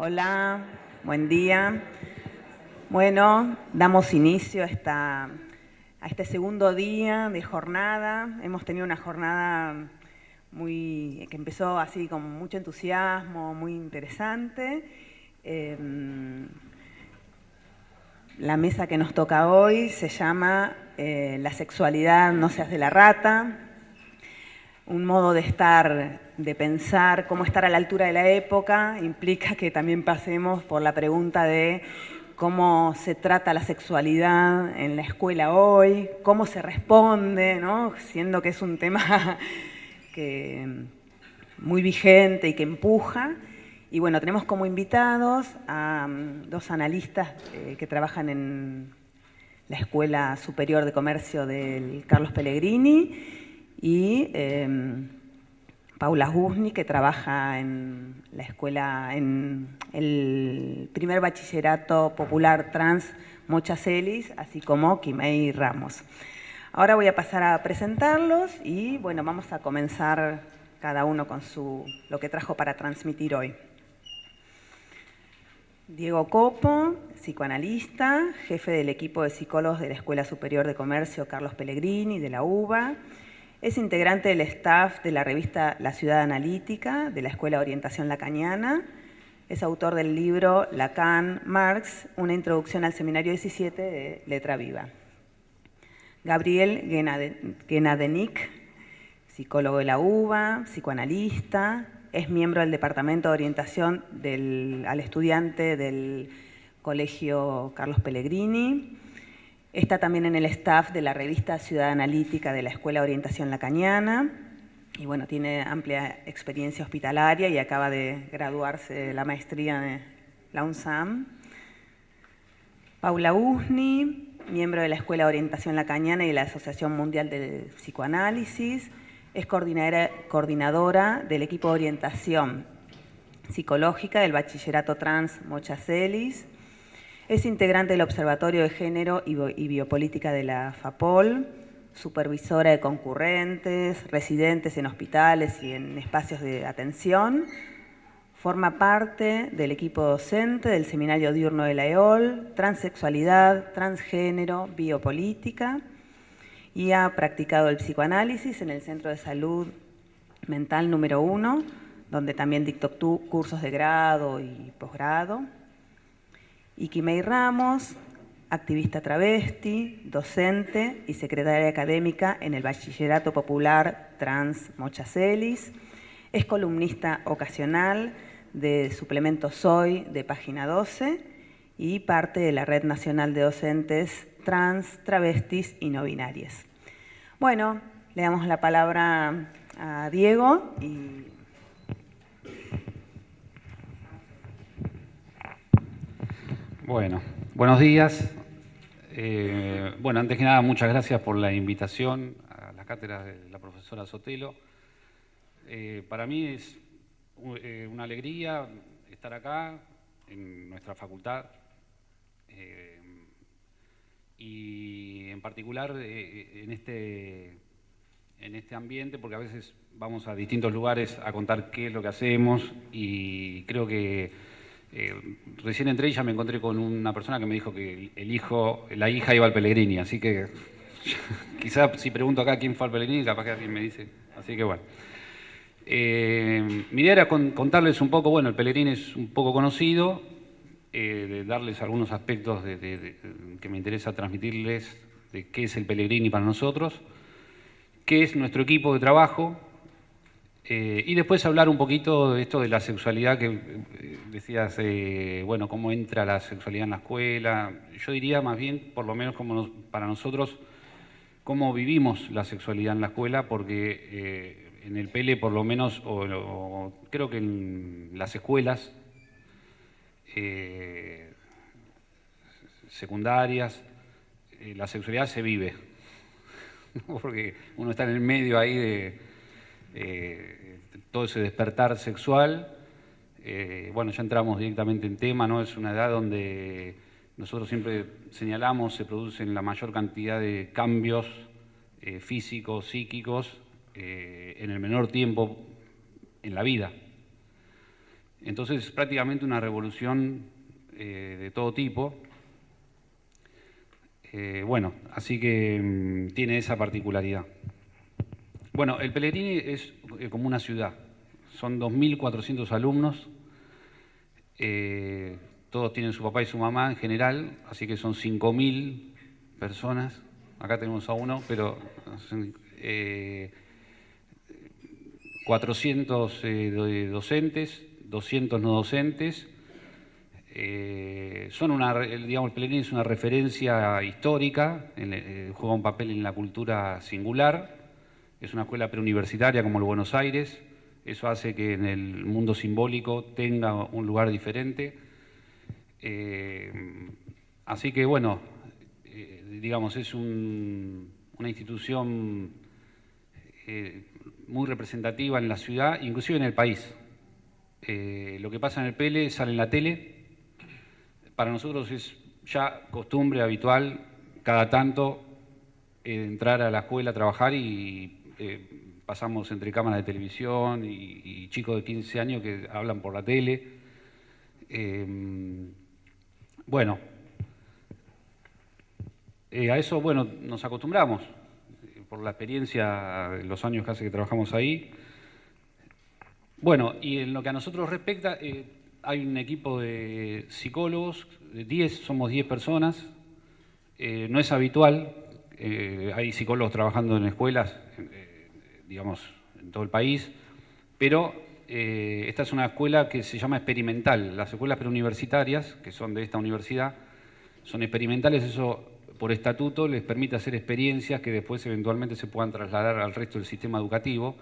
Hola, buen día. Bueno, damos inicio a, esta, a este segundo día de jornada. Hemos tenido una jornada muy, que empezó así con mucho entusiasmo, muy interesante. Em, la mesa que nos toca hoy se llama eh, La sexualidad no se hace la rata, un modo de estar, de pensar cómo estar a la altura de la época, implica que también pasemos por la pregunta de cómo se trata la sexualidad en la escuela hoy, cómo se responde, siendo que es un tema muy vigente y que empuja. Y bueno, tenemos como invitados a mm, dos analistas eh, que trabajan en la Escuela Superior de Comercio del Carlos Pellegrini, y em, Paula Guzni, que trabaja en la escuela, en el primer bachillerato popular trans Mochacelis, así como Kimei Ramos. Ahora voy a pasar a presentarlos y bueno, vamos a comenzar cada uno con su, lo que trajo para transmitir hoy. Diego Copo, psicoanalista, jefe del equipo de psicólogos de la Escuela Superior de Comercio Carlos Pellegrini, de la UBA, es integrante del staff de la revista La Ciudad Analítica, de la Escuela Orientación Lacaniana. Es autor del libro Lacan, Marx, una introducción al seminario 17 de Letra Viva. Gabriel Genadenik, psicólogo de la UBA, psicoanalista, es miembro del Departamento de Orientación al Estudiante del Colegio Carlos Pellegrini, Está también en el staff de la revista Ciudad Analítica de la Escuela de Orientación Lacaniana y bueno, tiene amplia experiencia hospitalaria y acaba de graduarse de la maestría de la UNSAM. Paula Usni, miembro de la Escuela de Orientación Lacaniana y de la Asociación Mundial del Psicoanálisis, es coordinadora, coordinadora del equipo de orientación psicológica del Bachillerato Trans Mochacelis, es integrante del Observatorio de Género y Biopolítica de la FAPOL, supervisora de concurrentes, residentes en hospitales y en espacios de atención. Forma parte del equipo docente del Seminario Diurno de la EOL, Transexualidad, Transgénero, Biopolítica y ha practicado el psicoanálisis en el Centro de Salud Mental número 1, donde también dictó cursos de grado y posgrado. Iquimei Ramos, activista travesti, docente y secretaria académica en el Bachillerato Popular Trans Mochacelis. Es columnista ocasional de Suplemento Soy de Página 12 y parte de la Red Nacional de Docentes Trans, Travestis y No Binarias. Bueno, le damos la palabra a Diego y Bueno, buenos días. Eh, bueno, antes que nada, muchas gracias por la invitación a la cátedra de la profesora Sotelo. Eh, para mí es eh, una alegría estar acá en nuestra facultad y en particular en, este, en este ambiente, porque a veces vamos a distintos lugares a contar qué es lo que hacemos y creo que eh, recién entré y ya me encontré con una persona que me dijo que el hijo, la hija iba al Pellegrini, así que quizás si pregunto acá quién fue al Pellegrini, capaz que alguien me dice. Así que bueno. Eh, mi idea era contarles un poco, bueno, el Pellegrini es un poco conocido, eh, de darles algunos aspectos que me interesa transmitirles de qué es el Pellegrini para nosotros, qué es nuestro equipo de trabajo, eh, y después hablar un poquito de esto de la sexualidad que eh, decías, eh, bueno, cómo entra la sexualidad en la escuela. Yo diría más bien, por lo menos como para nosotros, cómo vivimos la sexualidad en la escuela, porque en el PL por lo menos, o, creo que en las escuelas secundarias, la sexualidad se vive. porque uno está en el medio ahí de eh, todo ese despertar sexual. Eh, bueno, ya entramos directamente en tema, ¿no? Es una edad donde nosotros siempre señalamos se producen la mayor cantidad de cambios eh, físicos, psíquicos, en el menor tiempo en la vida. Entonces, prácticamente una revolución de todo tipo. bueno, así que mm, tiene esa particularidad. Bueno, el Pellegrini es eh, como una ciudad. Son 2.400 alumnos. Eh, todos tienen su papá y su mamá en general, así que son 5.000 personas. Acá tenemos a uno, pero 400 eh, docentes, 200 no docentes. son una, digamos, el Pellegrini es una referencia histórica, juega un papel en la cultura singular es una escuela preuniversitaria como el Buenos Aires, eso hace que en el mundo simbólico tenga un lugar diferente. Eh, así que bueno, eh, digamos, es una institución eh, muy representativa en la ciudad, inclusive en el país. lo que pasa en el PL sale en la tele, para nosotros es ya costumbre habitual cada tanto entrar a la escuela a trabajar y eh, pasamos entre cámaras de televisión y, chicos de 15 años que hablan por la tele. Em, bueno, eh, a eso bueno, nos acostumbramos, eh, por la experiencia de los años casi que trabajamos ahí. Bueno, y en lo que a nosotros respecta, hay un equipo de psicólogos, 10, somos 10 personas, no es habitual, hay psicólogos trabajando en escuelas, digamos, en todo el país, pero eh, esta es una escuela que se llama experimental. Las escuelas preuniversitarias, que son de esta universidad, son experimentales, eso por estatuto les permite hacer experiencias que después eventualmente se puedan trasladar al resto del sistema educativo.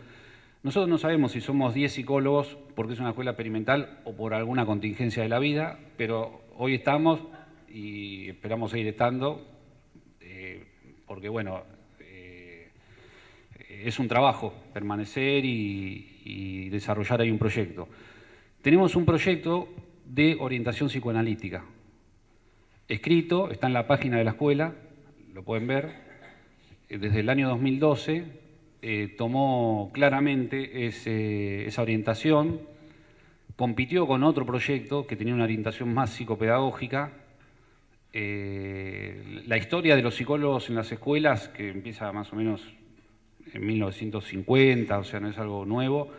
Nosotros no sabemos si somos 10 psicólogos porque es una escuela experimental o por alguna contingencia de la vida, pero hoy estamos y esperamos seguir estando, eh, porque bueno, es un trabajo permanecer y, desarrollar ahí un proyecto. Tenemos un proyecto de orientación psicoanalítica, escrito, está en la página de la escuela, lo pueden ver, eh, desde el año 2012 eh, tomó claramente esa orientación, compitió con otro proyecto que tenía una orientación más psicopedagógica, eh, la historia de los psicólogos en las escuelas, que empieza más o menos en 1950, o sea, no es algo nuevo,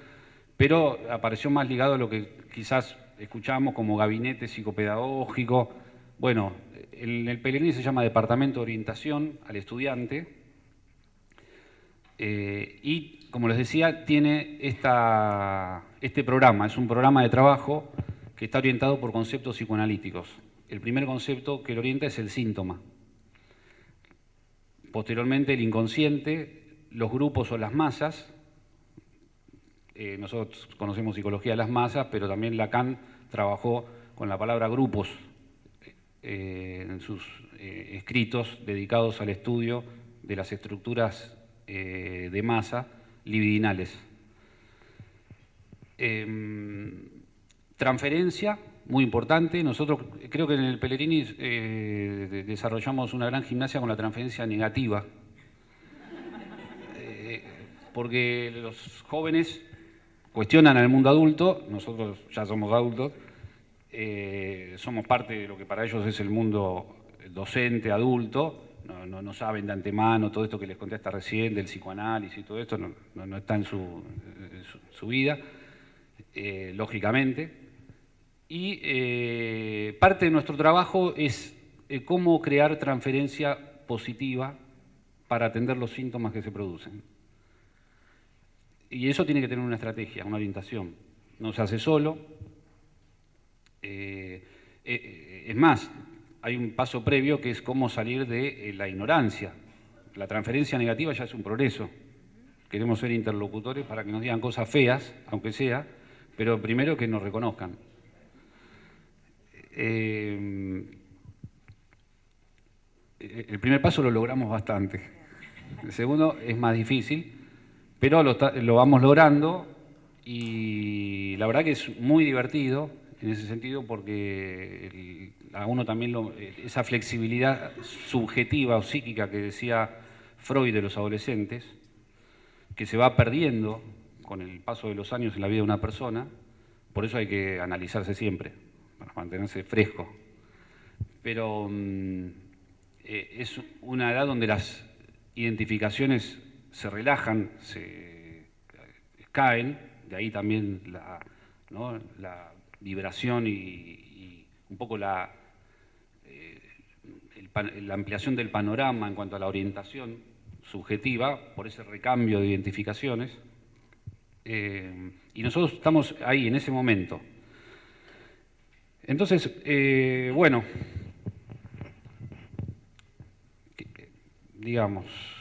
pero apareció más ligado a lo que quizás escuchamos como gabinete psicopedagógico. Bueno, en el Pellegrini se llama Departamento de Orientación al Estudiante eh, y, como les decía, tiene esta, este programa, es un programa de trabajo que está orientado por conceptos psicoanalíticos. El primer concepto que lo orienta es el síntoma. Posteriormente, el inconsciente, los grupos o las masas, eh, nosotros conocemos psicología de las masas, pero también Lacan trabajó con la palabra grupos eh, en sus eh, escritos dedicados al estudio de las estructuras de masa libidinales. Em, transferencia, muy importante. Nosotros creo que en el Pellegrini desarrollamos una gran gimnasia con la transferencia negativa, porque los jóvenes cuestionan al mundo adulto, nosotros ya somos adultos, eh, somos parte de lo que para ellos es el mundo docente, adulto, no, saben de antemano todo esto que les contesta recién del psicoanálisis y todo esto, no, está en su, vida, eh, lógicamente. Y eh, parte de nuestro trabajo es cómo crear transferencia positiva para atender los síntomas que se producen. Y eso tiene que tener una estrategia, una orientación. No se hace solo. Eh, eh, es más, hay un paso previo que es cómo salir de eh, la ignorancia. La transferencia negativa ya es un progreso. Queremos ser interlocutores para que nos digan cosas feas, aunque sea, pero primero que nos reconozcan. el primer paso lo logramos bastante. El segundo es más difícil, pero lo, vamos logrando y la verdad que es muy divertido en ese sentido porque a uno también esa flexibilidad subjetiva o psíquica que decía Freud de los adolescentes, que se va perdiendo con el paso de los años en la vida de una persona, por eso hay que analizarse siempre, para mantenerse fresco. Pero mm, eh, es una edad donde las identificaciones se relajan, se caen, de ahí también la, la liberación y, un poco la, eh, la ampliación del panorama en cuanto a la orientación subjetiva por ese recambio de identificaciones. Eh, y nosotros estamos ahí, en ese momento. Entonces, eh, bueno, digamos,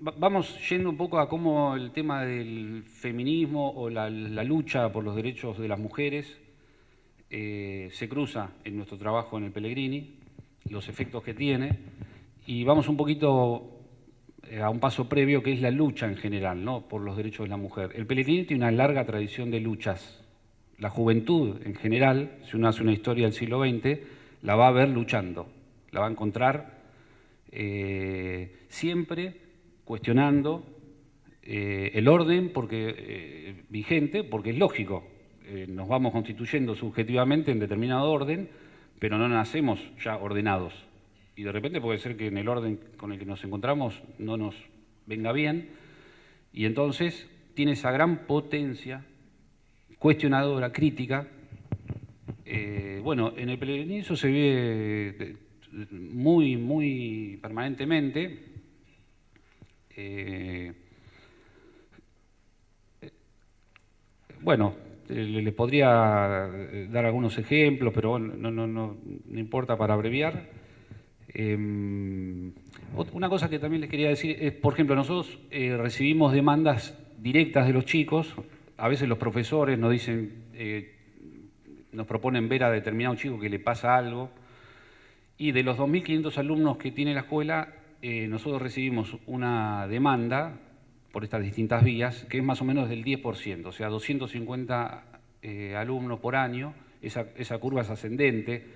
vamos yendo un poco a cómo el tema del feminismo o la, lucha por los derechos de las mujeres eh, se cruza en nuestro trabajo en el Pellegrini, los efectos que tiene, y vamos un poquito eh, a un paso previo que es la lucha en general ¿no? por los derechos de la mujer. El Pellegrini tiene una larga tradición de luchas. La juventud en general, si uno hace una historia del siglo XX, la va a ver luchando, la va a encontrar eh, siempre cuestionando eh, el orden porque, eh, vigente, porque es lógico. Nos vamos constituyendo subjetivamente en determinado orden, pero no nacemos ya ordenados. Y de repente puede ser que en el orden con el que nos encontramos no nos venga bien, y entonces tiene esa gran potencia cuestionadora, crítica. bueno, en el peregrinaje se ve muy, muy permanentemente, eh, bueno, le, podría dar algunos ejemplos, pero no, no, no, importa para abreviar. Em, una cosa que también les quería decir es, por ejemplo, nosotros eh, recibimos demandas directas de los chicos, a veces los profesores nos dicen, eh, nos proponen ver a determinado chico que le pasa algo, y de los 2.500 alumnos que tiene la escuela, eh, nosotros recibimos una demanda por estas distintas vías que es más o menos del 10%, o sea, 250 eh, alumnos por año, esa, curva es ascendente,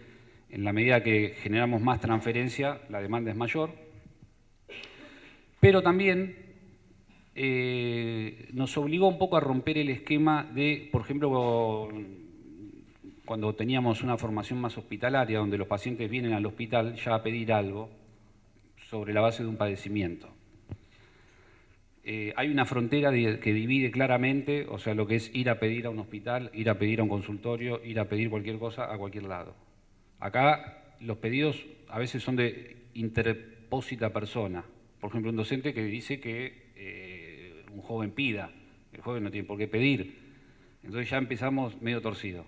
en la medida que generamos más transferencia, la demanda es mayor, pero también eh, nos obligó un poco a romper el esquema de, por ejemplo, cuando teníamos una formación más hospitalaria, donde los pacientes vienen al hospital ya a pedir algo, sobre la base de un padecimiento. Eh, hay una frontera que divide claramente, o sea, lo que es ir a pedir a un hospital, ir a pedir a un consultorio, ir a pedir cualquier cosa a cualquier lado. Acá los pedidos a veces son de interpósita persona. Por ejemplo, un docente que dice que eh, un joven pida, el joven no tiene por qué pedir. Entonces ya empezamos medio torcido.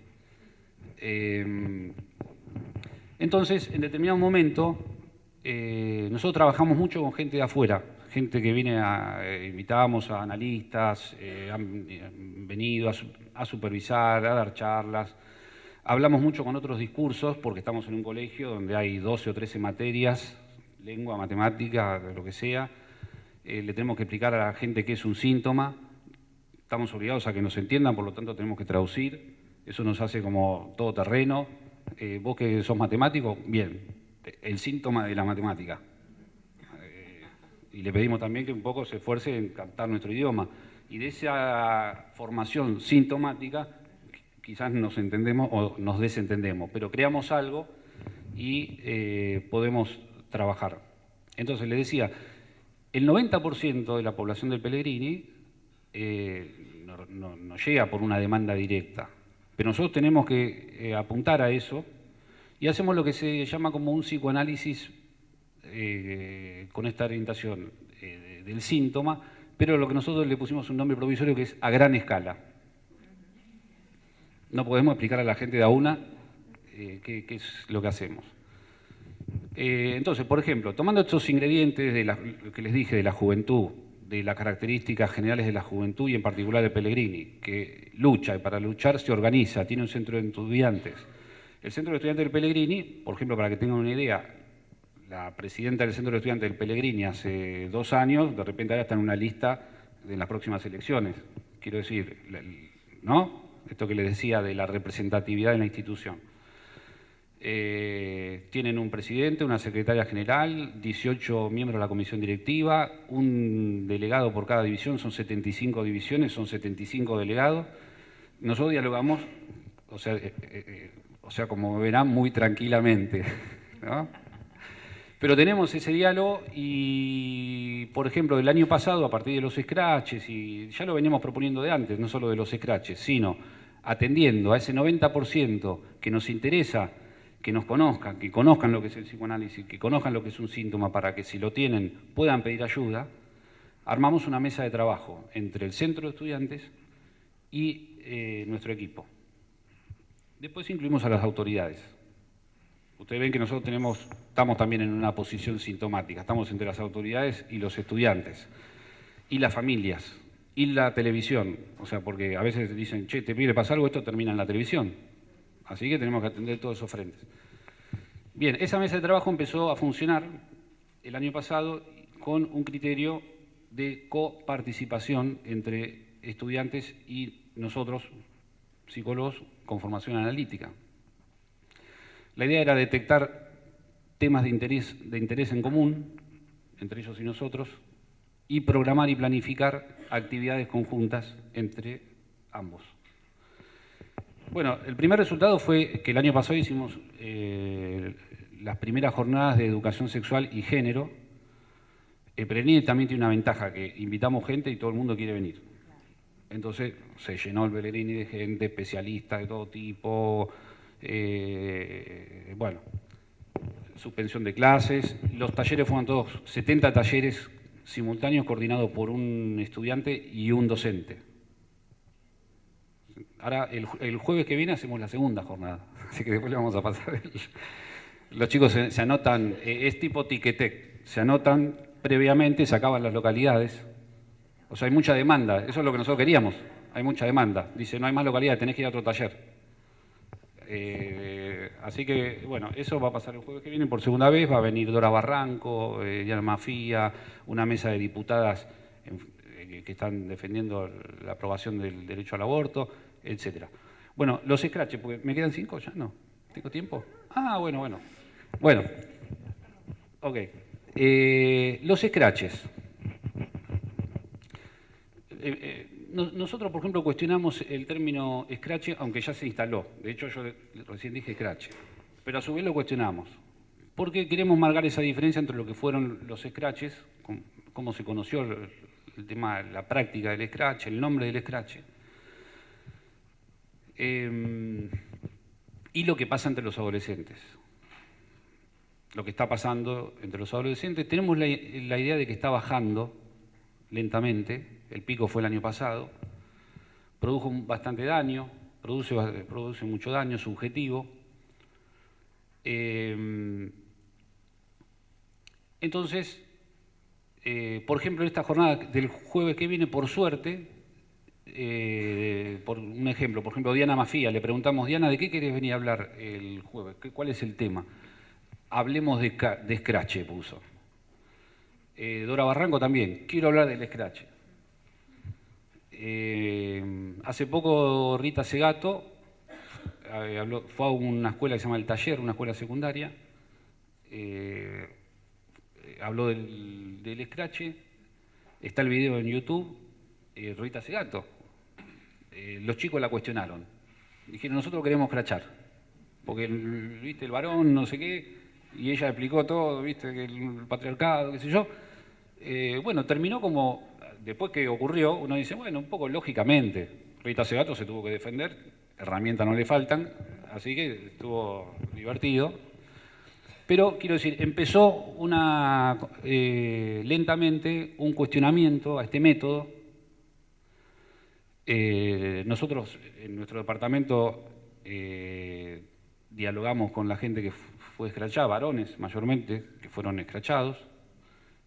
Eh, entonces, en determinado momento, eh, nosotros trabajamos mucho con gente de afuera, gente que viene a, eh, invitábamos a analistas, eh, han, venido a, supervisar, a dar charlas. Hablamos mucho con otros discursos porque estamos en un colegio donde hay 12 o 13 materias, lengua, matemática, lo que sea. le tenemos que explicar a la gente qué es un síntoma. Estamos obligados a que nos entiendan, por lo tanto tenemos que traducir. Eso nos hace como todo terreno. vos que sos matemático, bien, el síntoma de la matemática. Eh, y le pedimos también que un poco se esfuerce en captar nuestro idioma. Y de esa formación sintomática quizás nos entendemos o nos desentendemos, pero creamos algo y eh, podemos trabajar. Entonces, le decía, el 90% de la población del Pellegrini eh, no, llega por una demanda directa, pero nosotros tenemos que apuntar a eso y hacemos lo que se llama como un psicoanálisis eh, con esta orientación eh, del síntoma, pero lo que nosotros le pusimos un nombre provisorio que es a gran escala. No podemos explicar a la gente de a una eh, qué, es lo que hacemos. entonces, por ejemplo, tomando estos ingredientes de lo que les dije de la juventud, de las características generales de la juventud y en particular de Pellegrini, que lucha y para luchar se organiza, tiene un centro de estudiantes, El Centro de Estudiantes del Pellegrini, por ejemplo, para que tengan una idea, la presidenta del Centro de Estudiantes del Pellegrini hace dos años, de repente ahora está en una lista de las próximas elecciones. Quiero decir, ¿no? Esto que les decía de la representatividad de la institución. Eh, tienen un presidente, una secretaria general, 18 miembros de la comisión directiva, un delegado por cada división, son 75 divisiones, son 75 delegados. Nosotros dialogamos, o sea, eh, eh, o sea como verán, muy tranquilamente. Pero tenemos ese diálogo y, por ejemplo, del año pasado, a partir de los scratches, y ya lo veníamos proponiendo de antes, no solo de los scratches, sino atendiendo a ese 90% que nos interesa que nos conozcan, que conozcan lo que es el psicoanálisis, que conozcan lo que es un síntoma para que si lo tienen puedan pedir ayuda, armamos una mesa de trabajo entre el centro de estudiantes y eh, nuestro equipo. Después incluimos a las autoridades. Ustedes ven que nosotros tenemos, estamos también en una posición sintomática, estamos entre las autoridades y los estudiantes, y las familias, y la televisión, o sea, porque a veces dicen, che, te pide pasar algo, esto termina en la televisión, Así que tenemos que atender todos esos frentes. Bien, esa mesa de trabajo empezó a funcionar el año pasado con un criterio de coparticipación entre estudiantes y nosotros, psicólogos con formación analítica. La idea era detectar temas de interés, de interés en común, entre ellos y nosotros, y programar y planificar actividades conjuntas entre ambos. Bueno, el primer resultado fue que el año pasado hicimos eh, las primeras jornadas de educación sexual y género. El Pellegrini también tiene una ventaja, que invitamos gente y todo el mundo quiere venir. Entonces se llenó el Pellegrini de gente, especialistas de todo tipo, eh, bueno, suspensión de clases. Los talleres fueron todos 70 talleres simultáneos coordinados por un estudiante y un docente. Ahora, el, jueves que viene hacemos la segunda jornada, así que después le vamos a pasar. Los chicos se, anotan, eh, es tipo tiquetec, se anotan previamente, se acaban las localidades. O sea, hay mucha demanda, eso es lo que nosotros queríamos, hay mucha demanda. Dice, no hay más localidades, tenés que ir a otro taller. Eh, así que, bueno, eso va a pasar el jueves que viene por segunda vez, va a venir Dora Barranco, eh, Diana Mafía, una mesa de diputadas que están defendiendo la aprobación del derecho al aborto, etcétera. Bueno, los scratches, porque me quedan cinco ya, ¿no? ¿Tengo tiempo? Ah, bueno, bueno. Bueno, ok. Eh, los scratches. Eh, eh, nosotros, por ejemplo, cuestionamos el término scratch, aunque ya se instaló. De hecho, yo recién dije scratch. Pero a su vez lo cuestionamos. Porque queremos marcar esa diferencia entre lo que fueron los scratches, cómo se conoció el tema, la práctica del scratch, el nombre del scratch, Em, y lo que pasa entre los adolescentes. Lo que está pasando entre los adolescentes. Tenemos la, idea de que está bajando lentamente, el pico fue el año pasado, produjo bastante daño, produce, produce mucho daño subjetivo. Em, entonces, eh, por ejemplo, en esta jornada del jueves que viene, por suerte, eh, por un ejemplo, por ejemplo, Diana Mafía, le preguntamos, Diana, ¿de qué querés venir a hablar el jueves? ¿Cuál es el tema? Hablemos de, de Scratch, puso. Eh, Dora Barranco también, quiero hablar del Scratch. Eh, hace poco Rita Segato fue a una escuela que se llama El Taller, una escuela secundaria, habló del, del Scratch, está el video en YouTube, Rita Segato, eh, los chicos la cuestionaron. Dijeron, nosotros queremos crachar, porque, viste, el varón, no sé qué, y ella explicó todo, viste, el patriarcado, qué sé yo. Eh, bueno, terminó como, después que ocurrió, uno dice, bueno, un poco lógicamente, Rita Segato se tuvo que defender, herramientas no le faltan, así que estuvo divertido. Pero quiero decir, empezó una, eh, lentamente un cuestionamiento a este método eh, nosotros en nuestro departamento eh, dialogamos con la gente que fue escrachada, varones mayormente, que fueron escrachados.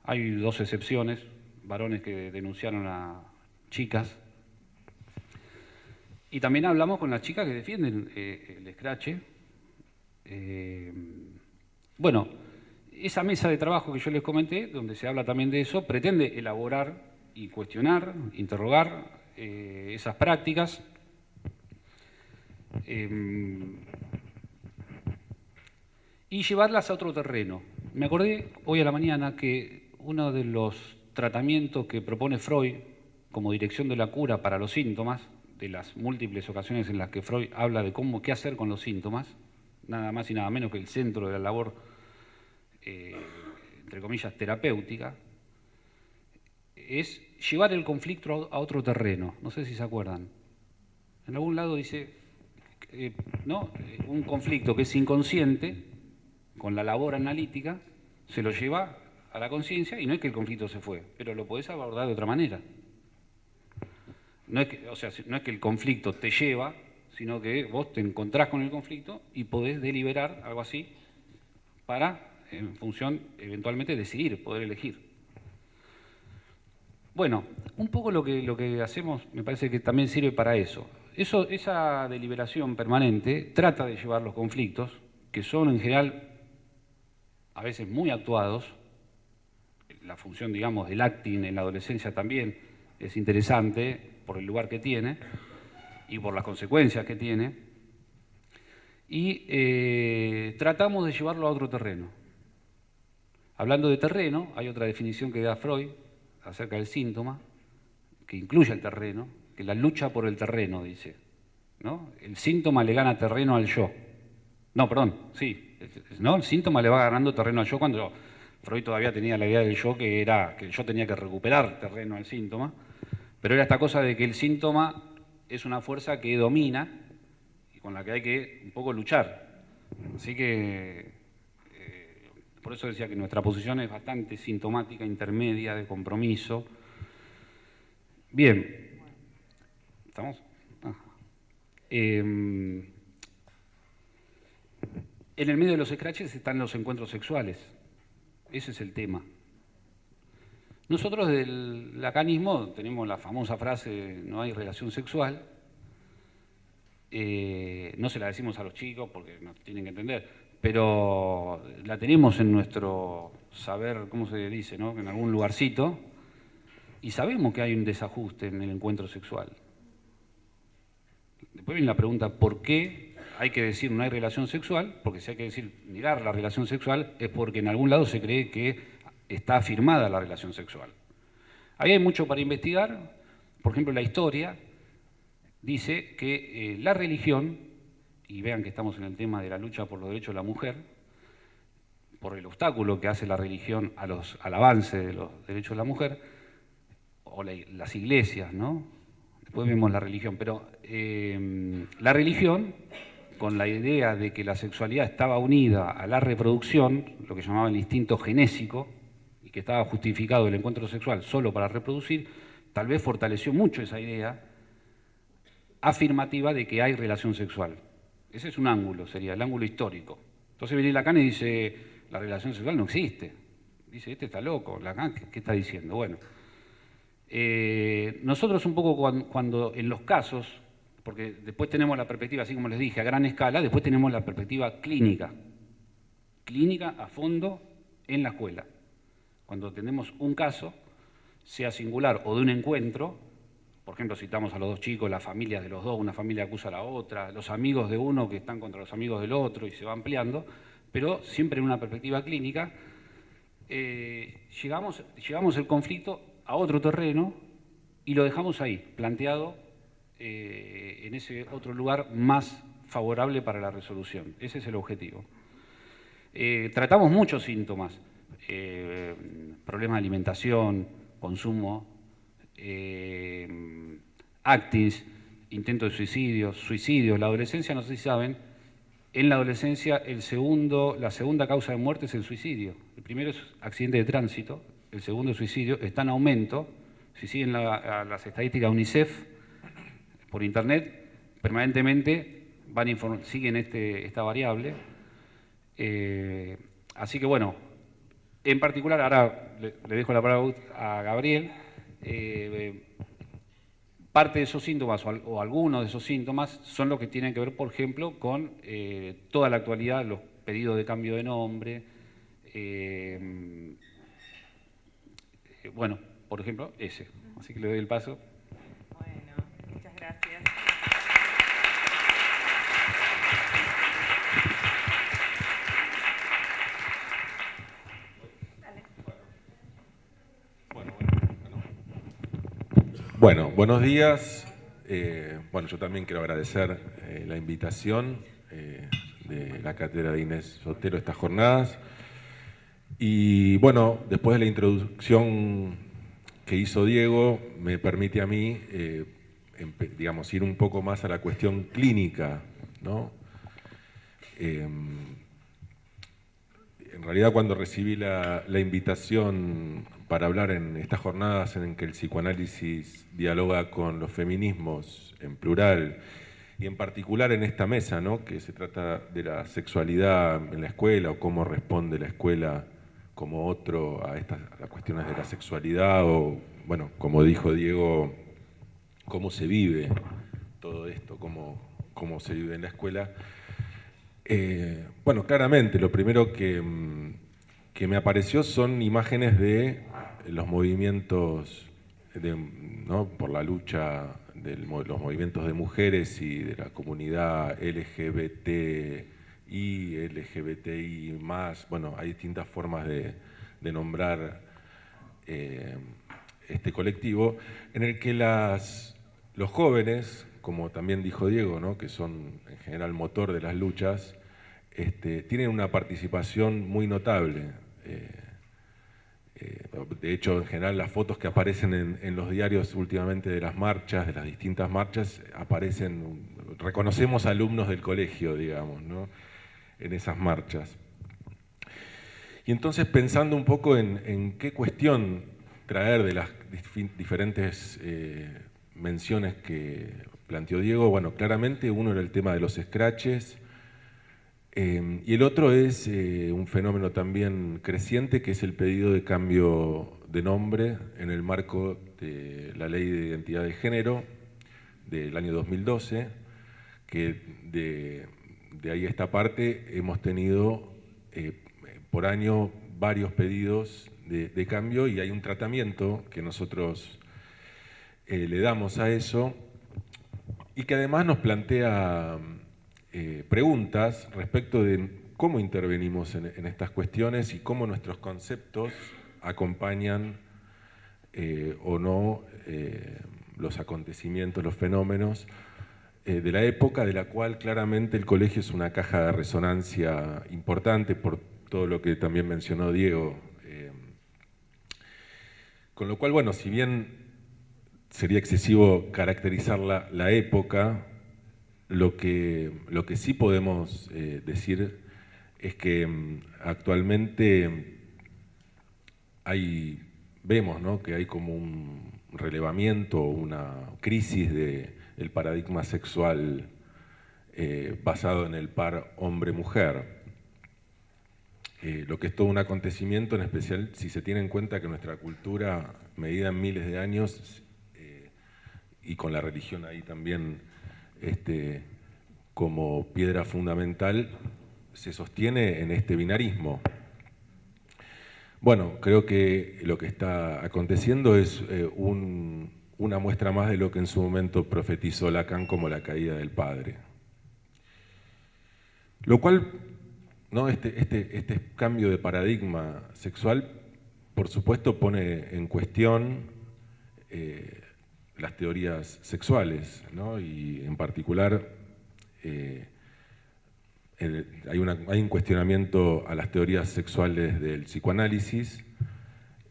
Hay dos excepciones, varones que denunciaron a chicas. Y también hablamos con las chicas que defienden eh, el escrache bueno, esa mesa de trabajo que yo les comenté, donde se habla también de eso, pretende elaborar y cuestionar, interrogar eh, esas prácticas. Em, y llevarlas a otro terreno. Me acordé hoy a la mañana que uno de los tratamientos que propone Freud como dirección de la cura para los síntomas, de las múltiples ocasiones en las que Freud habla de cómo qué hacer con los síntomas, nada más y nada menos que el centro de la labor, eh, entre comillas, terapéutica, es llevar el conflicto a otro terreno. No sé si se acuerdan. En algún lado dice, eh, ¿no? Un conflicto que es inconsciente, con la labor analítica, se lo lleva a la conciencia y no es que el conflicto se fue, pero lo podés abordar de otra manera. No es que, o sea, no es que el conflicto te lleva, sino que vos te encontrás con el conflicto y podés deliberar algo así para, en función, eventualmente decidir, poder elegir. Bueno, un poco lo que, lo que hacemos me parece que también sirve para eso. Esa deliberación permanente trata de llevar los conflictos, que son en general a veces muy actuados, la función, digamos, del acting en la adolescencia también es interesante por el lugar que tiene y por las consecuencias que tiene, y eh, tratamos de llevarlo a otro terreno. Hablando de terreno, hay otra definición que da Freud acerca del síntoma, que incluye el terreno, que la lucha por el terreno, dice. ¿no? El síntoma le gana terreno al yo. No, perdón, sí, ¿no? El síntoma le va ganando terreno al yo cuando Freud todavía tenía la idea del yo que era que yo tenía que recuperar terreno al síntoma, pero era esta cosa de que el síntoma es una fuerza que domina y con la que hay que un poco luchar. Así que por eso decía que nuestra posición es bastante sintomática, intermedia, de compromiso. Bien, ¿estamos? Eh, en el medio de los scratches están los encuentros sexuales. Ese es el tema. Nosotros del lacanismo tenemos la famosa frase no hay relación sexual. Eh, no se la decimos a los chicos porque no tienen que entender, pero la tenemos en nuestro saber, ¿cómo se dice? No? En algún lugarcito. Y sabemos que hay un desajuste en el encuentro sexual. Después viene la pregunta, ¿por qué hay que decir no hay relación sexual, porque si hay que decir negar la relación sexual es porque en algún lado se cree que está afirmada la relación sexual. Ahí hay mucho para investigar, por ejemplo la historia dice que eh, la religión, y vean que estamos en el tema de la lucha por los derechos de la mujer, por el obstáculo que hace la religión al avance de los derechos de la mujer, o las iglesias, ¿no? Después vemos la religión, pero eh, la religión con la idea de que la sexualidad estaba unida a la reproducción, lo que llamaba el instinto genésico, y que estaba justificado el encuentro sexual solo para reproducir, tal vez fortaleció mucho esa idea afirmativa de que hay relación sexual. Ese es un ángulo, sería el ángulo histórico. Entonces viene Lacan y dice, la relación sexual no existe. Dice, este está loco, Lacan, ¿qué, está diciendo? Bueno, eh, nosotros un poco cuando en los casos porque después tenemos la perspectiva, así como les dije, a gran escala, después tenemos la perspectiva clínica, clínica a fondo en la escuela. Cuando tenemos un caso, sea singular o de un encuentro, por ejemplo, citamos a los dos chicos, las familias de los dos, una familia acusa a la otra, los amigos de uno que están contra los amigos del otro y se va ampliando, pero siempre en una perspectiva clínica, eh, llegamos, llegamos el conflicto a otro terreno y lo dejamos ahí, planteado eh, en ese otro lugar más favorable para la resolución. Ese es el objetivo. Eh, tratamos muchos síntomas, problemas de alimentación, consumo, actis, intentos de suicidio, suicidios. La adolescencia, no sé si saben, en la adolescencia el segundo, la segunda causa de muerte es el suicidio. El primero es accidente de tránsito, el segundo es suicidio, está en aumento. Si siguen las estadísticas UNICEF, por Internet, permanentemente van siguen este, esta variable. Eh, así que bueno, en particular, ahora le, dejo la palabra a Gabriel, eh, parte de esos síntomas o, algunos de esos síntomas son los que tienen que ver, por ejemplo, con eh, toda la actualidad, los pedidos de cambio de nombre. Eh, bueno, por ejemplo, ese. Así que le doy el paso. Bueno, muchas gracias. Bueno, buenos días. Eh, bueno, yo también quiero agradecer eh, la invitación eh, de la cátedra de Inés Sotero a estas jornadas. Y bueno, después de la introducción que hizo Diego, me permite a mí, digamos, ir un poco más a la cuestión clínica, ¿no? en realidad cuando recibí la invitación para hablar en estas jornadas en que el psicoanálisis dialoga con los feminismos en plural y en particular en esta mesa, ¿no? que se trata de la sexualidad en la escuela o cómo responde la escuela como otro a estas cuestiones de la sexualidad o, bueno, como dijo Diego, cómo se vive todo esto, cómo, cómo se vive en la escuela. Eh, bueno, claramente, lo primero que, que me apareció son imágenes de los movimientos por la lucha de los movimientos de mujeres y de la comunidad LGBTI, LGBTI+, bueno, hay distintas formas de, nombrar eh, este colectivo, en el que las, los jóvenes, como también dijo Diego, que son en general motor de las luchas, este, tienen una participación muy notable. Eh, eh, de hecho, en general, las fotos que aparecen en, los diarios últimamente de las marchas, de las distintas marchas, aparecen, reconocemos alumnos del colegio, digamos, en esas marchas. Y entonces, pensando un poco en, qué cuestión traer de las diferentes eh, menciones que planteó Diego, bueno, claramente uno era el tema de los scratches, Em, y el otro es eh, un fenómeno también creciente, que es el pedido de cambio de nombre en el marco de la Ley de Identidad de Género del año 2012, que de, ahí a esta parte hemos tenido eh, por año varios pedidos de, cambio y hay un tratamiento que nosotros eh, le damos a eso y que además nos plantea eh, preguntas respecto de cómo intervenimos en, estas cuestiones y cómo nuestros conceptos acompañan eh, o no eh, los acontecimientos, los fenómenos de la época, de la cual claramente el colegio es una caja de resonancia importante por todo lo que también mencionó Diego. con lo cual, bueno, si bien sería excesivo caracterizar la, la época, lo que, lo que sí podemos eh, decir es que mm, actualmente hay, vemos ¿no? que hay como un relevamiento, una crisis del paradigma sexual eh, basado en el par hombre-mujer. Eh, lo que es todo un acontecimiento, en especial si se tiene en cuenta que nuestra cultura, medida en miles de años, y con la religión ahí también este, como piedra fundamental se sostiene en este binarismo. Bueno, creo que lo que está aconteciendo es eh, una muestra más de lo que en su momento profetizó Lacan como la caída del padre. Lo cual, ¿no? este, este, este cambio de paradigma sexual, por supuesto, pone en cuestión eh, las teorías sexuales, y en particular eh, hay, un cuestionamiento a las teorías sexuales del psicoanálisis,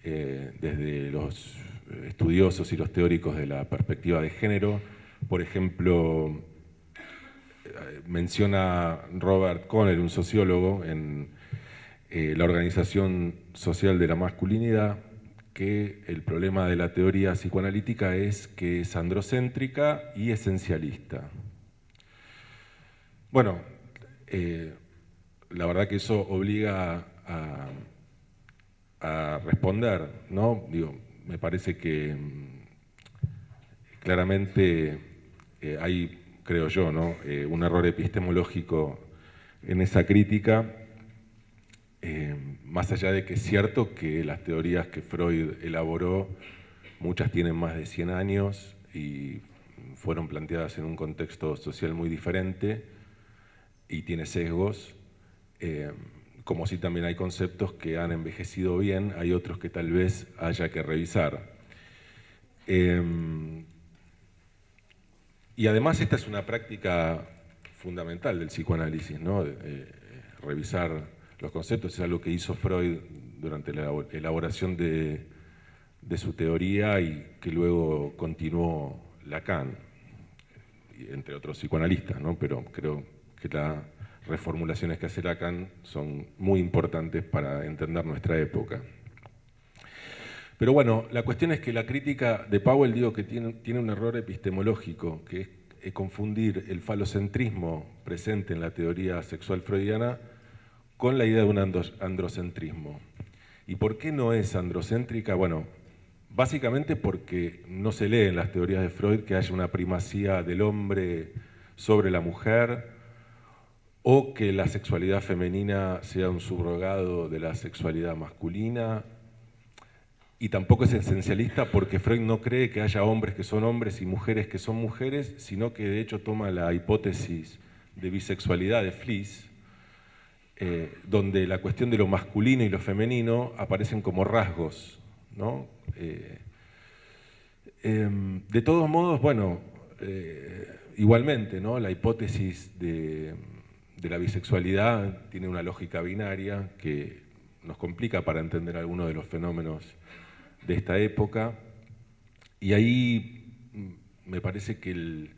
eh, desde los estudiosos y los teóricos de la perspectiva de género. Por ejemplo, eh, menciona Robert Conner, un sociólogo, en la Organización Social de la Masculinidad, que el problema de la teoría psicoanalítica es que es androcéntrica y esencialista. Bueno, eh, la verdad que eso obliga a, responder, ¿no? Digo, me parece que, claramente eh, hay, creo yo, ¿no? Eh, un error epistemológico en esa crítica, más allá de que es cierto que las teorías que Freud elaboró, muchas tienen más de 100 años y fueron planteadas en un contexto social muy diferente y tiene sesgos, como si también hay conceptos que han envejecido bien, hay otros que tal vez haya que revisar. Em, y además esta es una práctica fundamental del psicoanálisis, ¿no? Eh, revisar los conceptos, es algo que hizo Freud durante la elaboración de, su teoría y que luego continuó Lacan, entre otros psicoanalistas, ¿no? pero creo que la reformulaciones que hace Lacan son muy importantes para entender nuestra época. Pero bueno, la cuestión es que la crítica de Powell digo que tiene, tiene un error epistemológico, que es, confundir el falocentrismo presente en la teoría sexual freudiana con la idea de un androcentrismo. ¿Y por qué no es androcéntrica? Bueno, básicamente porque no se lee en las teorías de Freud que haya una primacía del hombre sobre la mujer, o que la sexualidad femenina sea un subrogado de la sexualidad masculina, y tampoco es esencialista porque Freud no cree que haya hombres que son hombres y mujeres que son mujeres, sino que de hecho toma la hipótesis de bisexualidad de Fliss, eh, donde la cuestión de lo masculino y lo femenino aparecen como rasgos. ¿no? Eh, em, de todos modos, bueno, eh, igualmente, ¿no? la hipótesis de la bisexualidad tiene una lógica binaria que nos complica para entender algunos de los fenómenos de esta época. Y ahí mm, me parece que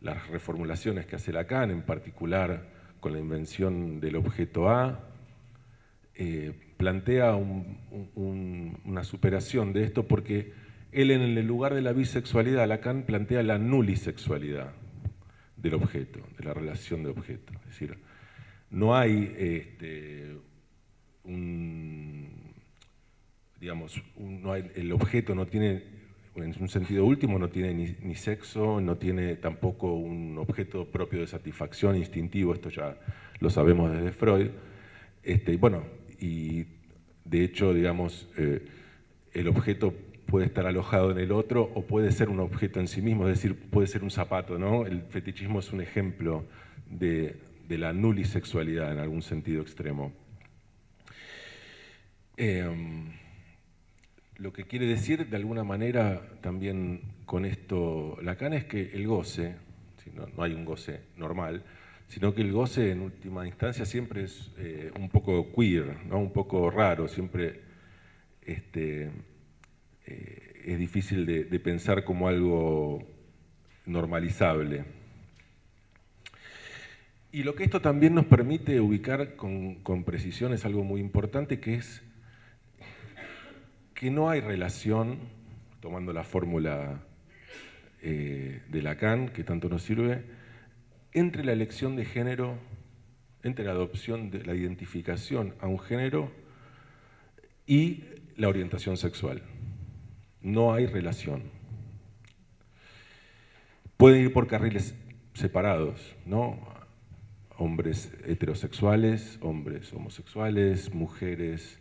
las reformulaciones que hace Lacan, en particular con la invención del objeto A, eh, plantea una superación de esto porque él en el lugar de la bisexualidad, Lacan plantea la nulisexualidad del objeto, de la relación de objeto. Es decir, no hay este, un, digamos, el objeto no tiene, en un sentido último, no tiene ni, sexo, no tiene tampoco un objeto propio de satisfacción instintivo, esto ya lo sabemos desde Freud. Este, bueno, y de hecho, digamos, eh, el objeto puede estar alojado en el otro o puede ser un objeto en sí mismo, es decir, puede ser un zapato, ¿no? El fetichismo es un ejemplo de, la nulisexualidad en algún sentido extremo. Em, lo que quiere decir de alguna manera también con esto Lacan es que el goce, no, hay un goce normal, sino que el goce en última instancia siempre es eh, un poco queer, ¿no? un poco raro, siempre este, eh, es difícil de, pensar como algo normalizable. Y lo que esto también nos permite ubicar con, precisión es algo muy importante, que es que no hay relación, tomando la fórmula eh, de Lacan, que tanto nos sirve, entre la elección de género, entre la adopción de la identificación a un género y la orientación sexual no hay relación. Pueden ir por carriles separados, ¿no? Hombres heterosexuales, hombres homosexuales, mujeres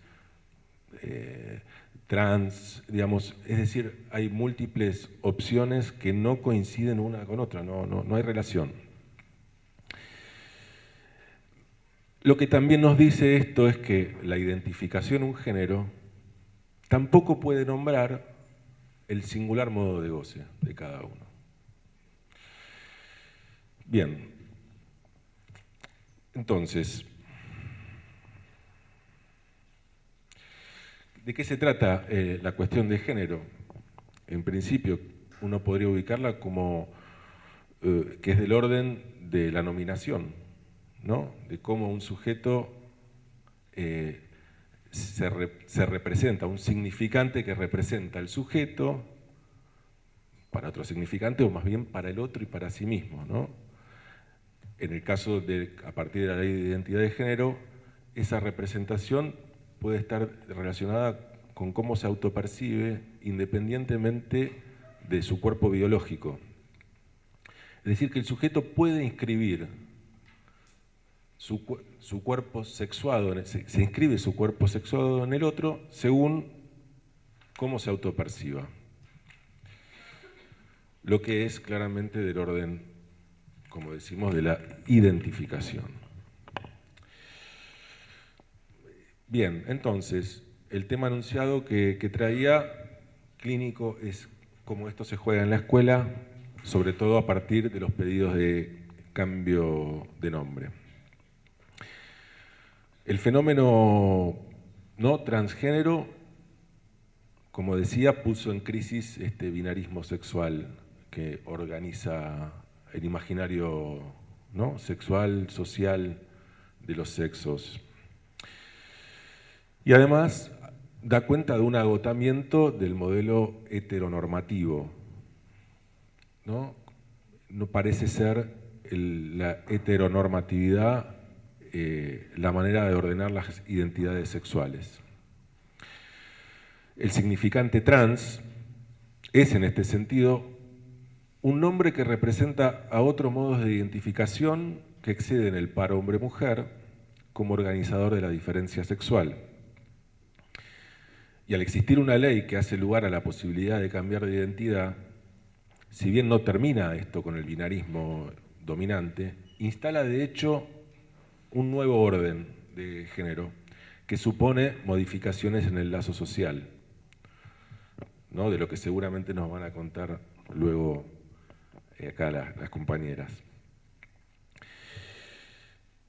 eh, trans, digamos, es decir, hay múltiples opciones que no coinciden una con otra, no, no, no hay relación. Lo que también nos dice esto es que la identificación un género tampoco puede nombrar el singular modo de goce de cada uno. Bien, entonces, ¿de qué se trata eh, la cuestión de género? En principio, uno podría ubicarla como eh, que es del orden de la nominación, ¿no? de cómo un sujeto eh, se, representa un significante que representa el sujeto para otro significante o más bien para el otro y para sí mismo. ¿no? En el caso de, a partir de la ley de identidad de género, esa representación puede estar relacionada con cómo se autopercibe independientemente de su cuerpo biológico. Es decir, que el sujeto puede inscribir su, cuerpo sexuado, se, se inscribe su cuerpo sexuado en el otro según cómo se autoperciba. Lo que es claramente del orden, como decimos, de la identificación. Bien, entonces, el tema anunciado que, traía clínico es cómo esto se juega en la escuela, sobre todo a partir de los pedidos de cambio de nombre. El fenómeno no transgénero, como decía, puso en crisis este binarismo sexual que organiza el imaginario ¿no? sexual, social de los sexos. Y además da cuenta de un agotamiento del modelo heteronormativo. No, no parece ser la heteronormatividad eh, la manera de ordenar las identidades sexuales. El significante trans es en este sentido un nombre que representa a otros modos de identificación que exceden el par hombre-mujer como organizador de la diferencia sexual. Y al existir una ley que hace lugar a la posibilidad de cambiar de identidad, si bien no termina esto con el binarismo dominante, instala de hecho un nuevo orden de género que supone modificaciones en el lazo social, ¿no? de lo que seguramente nos van a contar luego eh, acá las, las compañeras.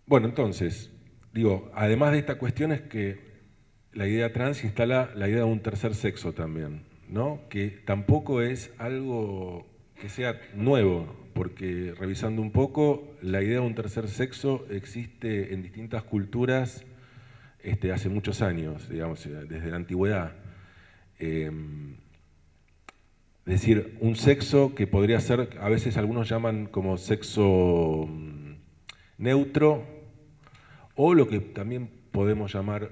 Bueno, entonces, digo, además de esta cuestión es que la idea trans instala la idea de un tercer sexo también, ¿no? que tampoco es algo que sea nuevo, porque revisando un poco, la idea de un tercer sexo existe en distintas culturas este, hace muchos años, digamos, desde la antigüedad. Em, es decir, un sexo que podría ser, a veces algunos llaman como sexo mm, neutro, o lo que también podemos llamar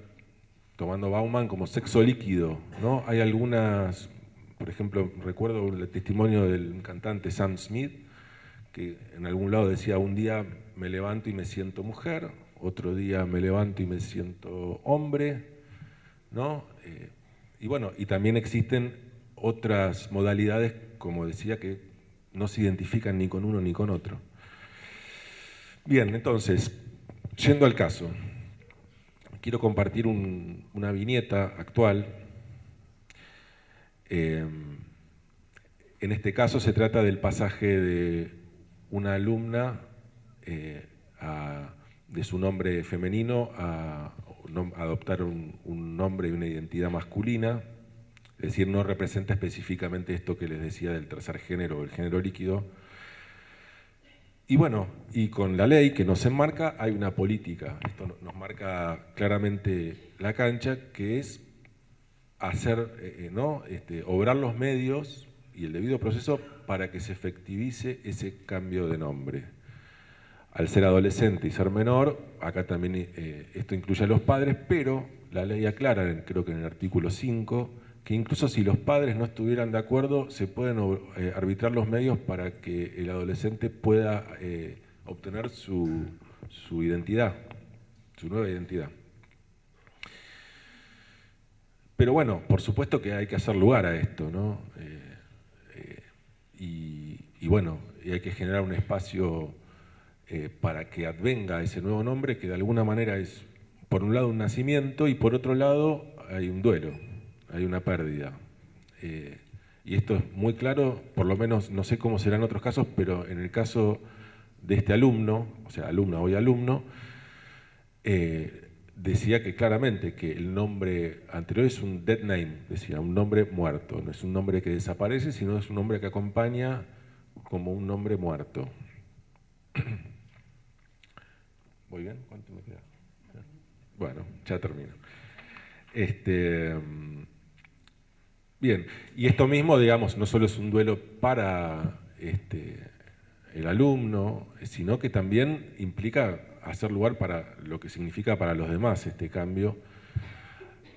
tomando Bauman como sexo líquido. ¿no? Hay algunas, por ejemplo, recuerdo el testimonio del cantante Sam Smith, que en algún lado decía, un día me levanto y me siento mujer, otro día me levanto y me siento hombre, ¿no? Eh, y bueno, y también existen otras modalidades, como decía, que no se identifican ni con uno ni con otro. Bien, entonces, yendo al caso, quiero compartir una viñeta actual. Eh, en este caso se trata del pasaje de una alumna eh, de su nombre femenino a, adoptar un, un, nombre y una identidad masculina, es decir, no representa específicamente esto que les decía del tercer género, el género líquido, y bueno, y con la ley que nos enmarca hay una política, esto nos marca claramente la cancha, que es hacer, eh, eh, ¿no? Este, obrar los medios y el debido proceso para que se efectivice ese cambio de nombre. Al ser adolescente y ser menor, acá también eh, esto incluye a los padres, pero la ley aclara, creo que en el artículo 5, que incluso si los padres no estuvieran de acuerdo, se pueden eh, arbitrar los medios para que el adolescente pueda eh, obtener su, identidad, su nueva identidad. Pero bueno, por supuesto que hay que hacer lugar a esto, ¿no? Eh, y, y, bueno, hay que generar un espacio para que advenga ese nuevo nombre, que de alguna manera es, por un lado, un nacimiento y por otro lado, hay un duelo hay una pérdida. Eh, y esto es muy claro, por lo menos no sé cómo será en otros casos, pero en el caso de este alumno, o sea, alumna hoy alumno, eh, decía que claramente que el nombre anterior es un dead name, decía, un nombre muerto, no es un nombre que desaparece, sino es un nombre que acompaña como un nombre muerto. ¿Muy bien? ¿Cuánto me queda? Bueno, ya termino. Este, Bien, y esto mismo, digamos, no solo es un duelo para este, el alumno, sino que también implica hacer lugar para lo que significa para los demás este cambio.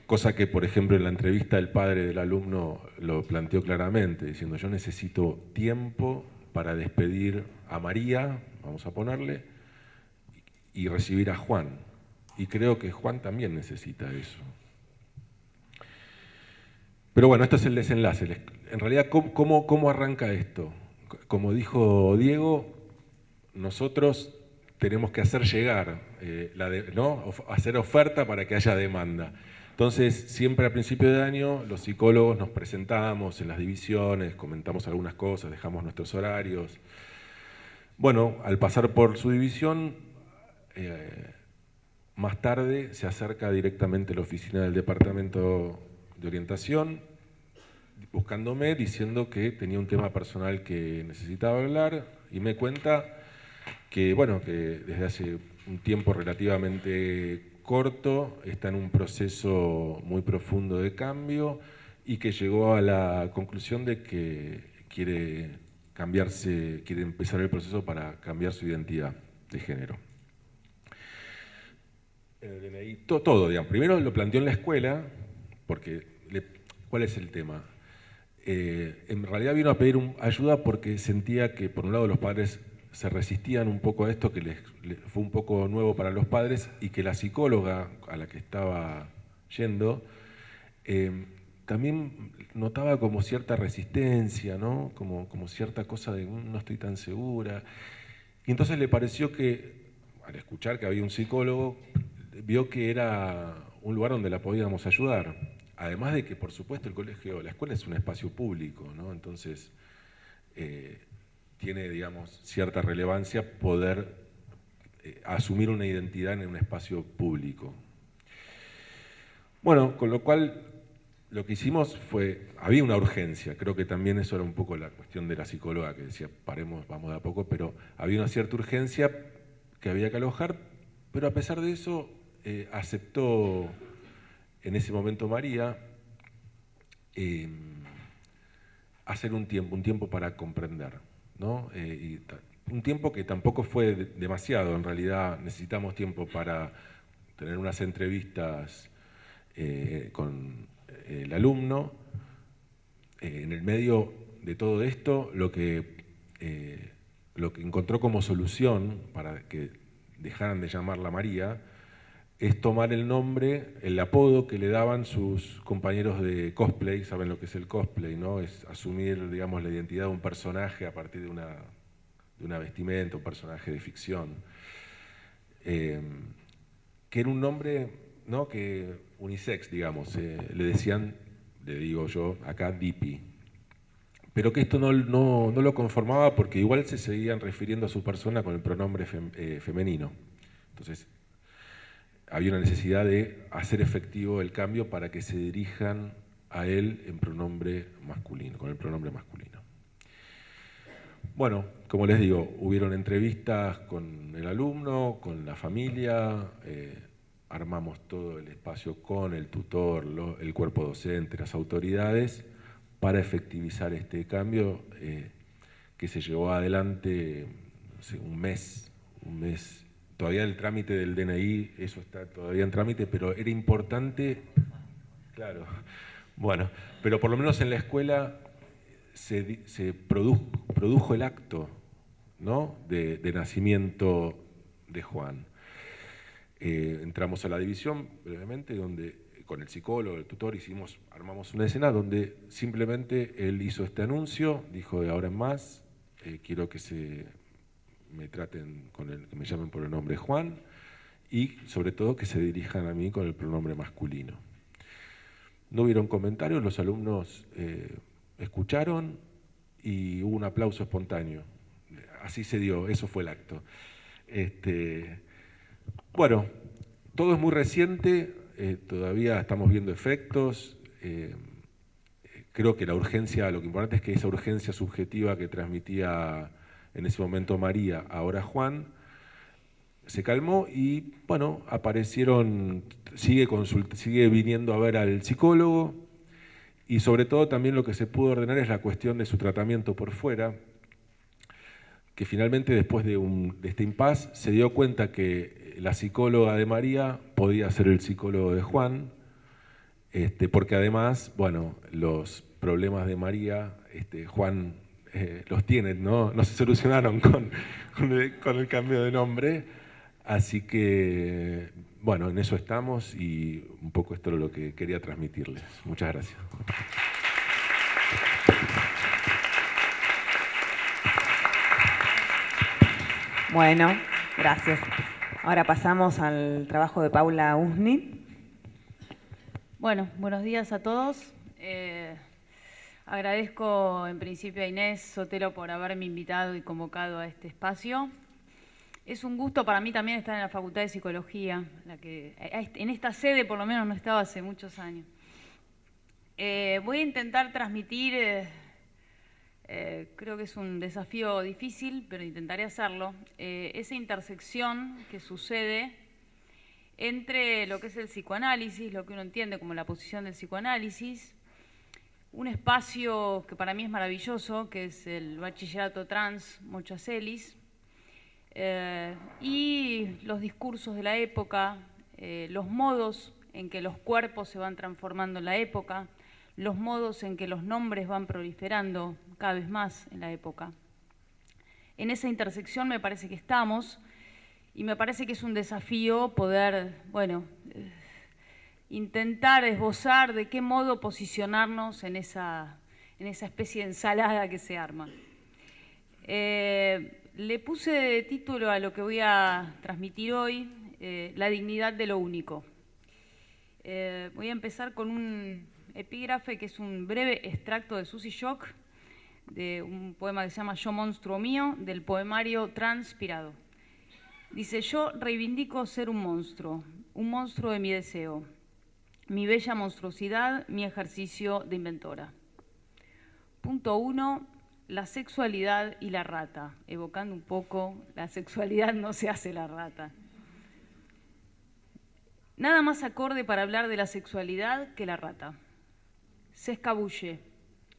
cosa que, por ejemplo, en la entrevista el padre del alumno lo planteó claramente, diciendo yo necesito tiempo para despedir a María, vamos a ponerle, y recibir a Juan. Y creo que Juan también necesita eso. Pero bueno, esto es el desenlace. En realidad, ¿cómo, cómo, arranca esto? Como dijo Diego, nosotros tenemos que hacer llegar, eh, ¿no? hacer oferta para que haya demanda. Entonces, siempre a principio de año, los psicólogos nos presentamos en las divisiones, comentamos algunas cosas, dejamos nuestros horarios. Bueno, al pasar por su división, eh, más tarde se acerca directamente a la oficina del departamento de orientación, buscándome, diciendo que tenía un tema personal que necesitaba hablar, y me cuenta que, bueno, que desde hace un tiempo relativamente corto está en un proceso muy profundo de cambio y que llegó a la conclusión de que quiere cambiarse, quiere empezar el proceso para cambiar su identidad de género. todo, todo, digamos. Primero lo planteó en la escuela, porque ¿cuál es el tema? Eh, en realidad vino a pedir ayuda porque sentía que por un lado los padres se resistían un poco a esto, que les, fue un poco nuevo para los padres y que la psicóloga a la que estaba yendo eh, también notaba como cierta resistencia, ¿no? como, como cierta cosa de mm, no estoy tan segura. Y entonces le pareció que, al escuchar que había un psicólogo, vio que era un lugar donde la podíamos ayudar. Además de que, por supuesto, el colegio, la escuela es un espacio público, ¿no? Entonces, eh, tiene, digamos, cierta relevancia poder eh, asumir una identidad en un espacio público. Bueno, con lo cual lo que hicimos fue, había una urgencia, creo que también eso era un poco la cuestión de la psicóloga que decía, paremos, vamos de a poco, pero había una cierta urgencia que había que alojar, pero a pesar de eso eh, aceptó en ese momento María em, hacer un tiempo, un tiempo para comprender. Eh, un tiempo que tampoco fue demasiado, en realidad necesitamos tiempo para tener unas entrevistas eh, con eh, el alumno. en el medio de todo esto, lo que, lo que encontró como solución para que dejaran de llamarla María, es tomar el nombre, el apodo que le daban sus compañeros de cosplay, saben lo que es el cosplay, ¿no? Es asumir, digamos, la identidad de un personaje a partir de una, de una vestimenta, un personaje de ficción. Eh, que era un nombre, ¿no? Que unisex, digamos, eh, le decían, le digo yo, acá Dipi. Pero que esto no, no, lo conformaba porque igual se seguían refiriendo a su persona con el pronombre eh, femenino. Entonces, había una necesidad de hacer efectivo el cambio para que se dirijan a él en pronombre masculino, con el pronombre masculino. Bueno, como les digo, hubieron entrevistas con el alumno, con la familia, eh, armamos todo el espacio con el tutor, el cuerpo docente, las autoridades, para efectivizar este cambio eh, que se llevó adelante un mes, un mes todavía el trámite del DNI, eso está todavía en trámite, pero era importante, claro, bueno, pero por lo menos en la escuela se, produjo, el acto ¿no? de, nacimiento de Juan. Eh, entramos a la división brevemente, donde con el psicólogo, el tutor, hicimos, armamos una escena donde simplemente él hizo este anuncio, dijo de ahora en más, eh, quiero que se me traten con el, que me llamen por el nombre Juan y sobre todo que se dirijan a mí con el pronombre masculino. No hubieron comentarios, los alumnos eh, escucharon y hubo un aplauso espontáneo. Así se dio, eso fue el acto. Este, bueno, todo es muy reciente, eh, todavía estamos viendo efectos. Eh, creo que la urgencia, lo que importante es que esa urgencia subjetiva que transmitía en ese momento María, ahora Juan, se calmó y bueno, aparecieron, sigue, sigue viniendo a ver al psicólogo y sobre todo también lo que se pudo ordenar es la cuestión de su tratamiento por fuera, que finalmente después de, este impas se dio cuenta que la psicóloga de María podía ser el psicólogo de Juan este, porque además, bueno, los problemas de María, este, Juan eh, los tiene, ¿no? no se solucionaron con, con, el, cambio de nombre, así que, bueno, en eso estamos y un poco esto es lo que quería transmitirles. Muchas gracias. Bueno, gracias. Ahora pasamos al trabajo de Paula Usni. Bueno, buenos días a todos. Eh, agradezco en principio a Inés Sotelo por haberme invitado y convocado a este espacio. Es un gusto para mí también estar en la Facultad de Psicología, la que en esta sede por lo menos no estaba hace muchos años. Eh, voy a intentar transmitir eh, eh, creo que es un desafío difícil, pero intentaré hacerlo, esa intersección que sucede entre lo que es el psicoanálisis, lo que uno entiende como la posición del psicoanálisis, un espacio que para mí es maravilloso, que es el bachillerato trans Mochacelis, eh, y los discursos de la época, los modos en que los cuerpos se van transformando en la época, los modos en que los nombres van proliferando cada vez más en la época. En esa intersección me parece que estamos y me parece que es un desafío poder, bueno, eh, intentar esbozar de qué modo posicionarnos en esa, en esa especie de ensalada que se arma. Eh, le puse de título a lo que voy a transmitir hoy, eh, La dignidad de lo único. voy a empezar con un epígrafe que es un breve extracto de Susie Shock, de un poema que se llama Yo monstruo mío, del poemario Transpirado. Dice, yo reivindico ser un monstruo, un monstruo de mi deseo, mi bella monstruosidad, mi ejercicio de inventora. Punto uno, la sexualidad y la rata, evocando un poco, la sexualidad no se hace la rata. Nada más acorde para hablar de la sexualidad que la rata se escabulle,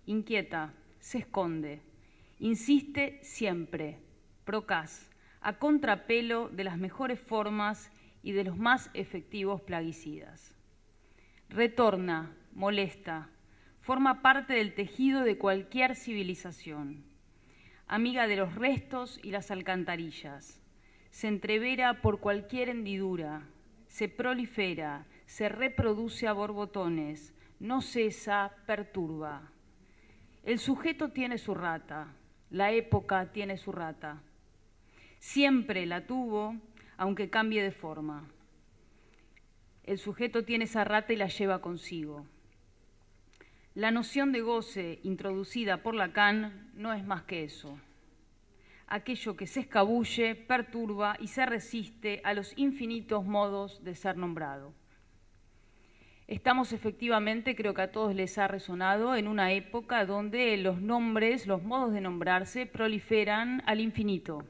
inquieta, se esconde, insiste siempre, procaz, a contrapelo de las mejores formas y de los más efectivos plaguicidas. Retorna, molesta, forma parte del tejido de cualquier civilización, amiga de los restos y las alcantarillas, se entrevera por cualquier hendidura, se prolifera, se reproduce a borbotones, no cesa, perturba. El sujeto tiene su rata, la época tiene su rata. Siempre la tuvo, aunque cambie de forma. El sujeto tiene esa rata y la lleva consigo. La noción de goce introducida por Lacan no es más que eso. Aquello que se escabulle, perturba y se resiste a los infinitos modos de ser nombrado. Estamos efectivamente, creo que a todos les ha resonado, en una época donde los nombres, los modos de nombrarse proliferan al infinito.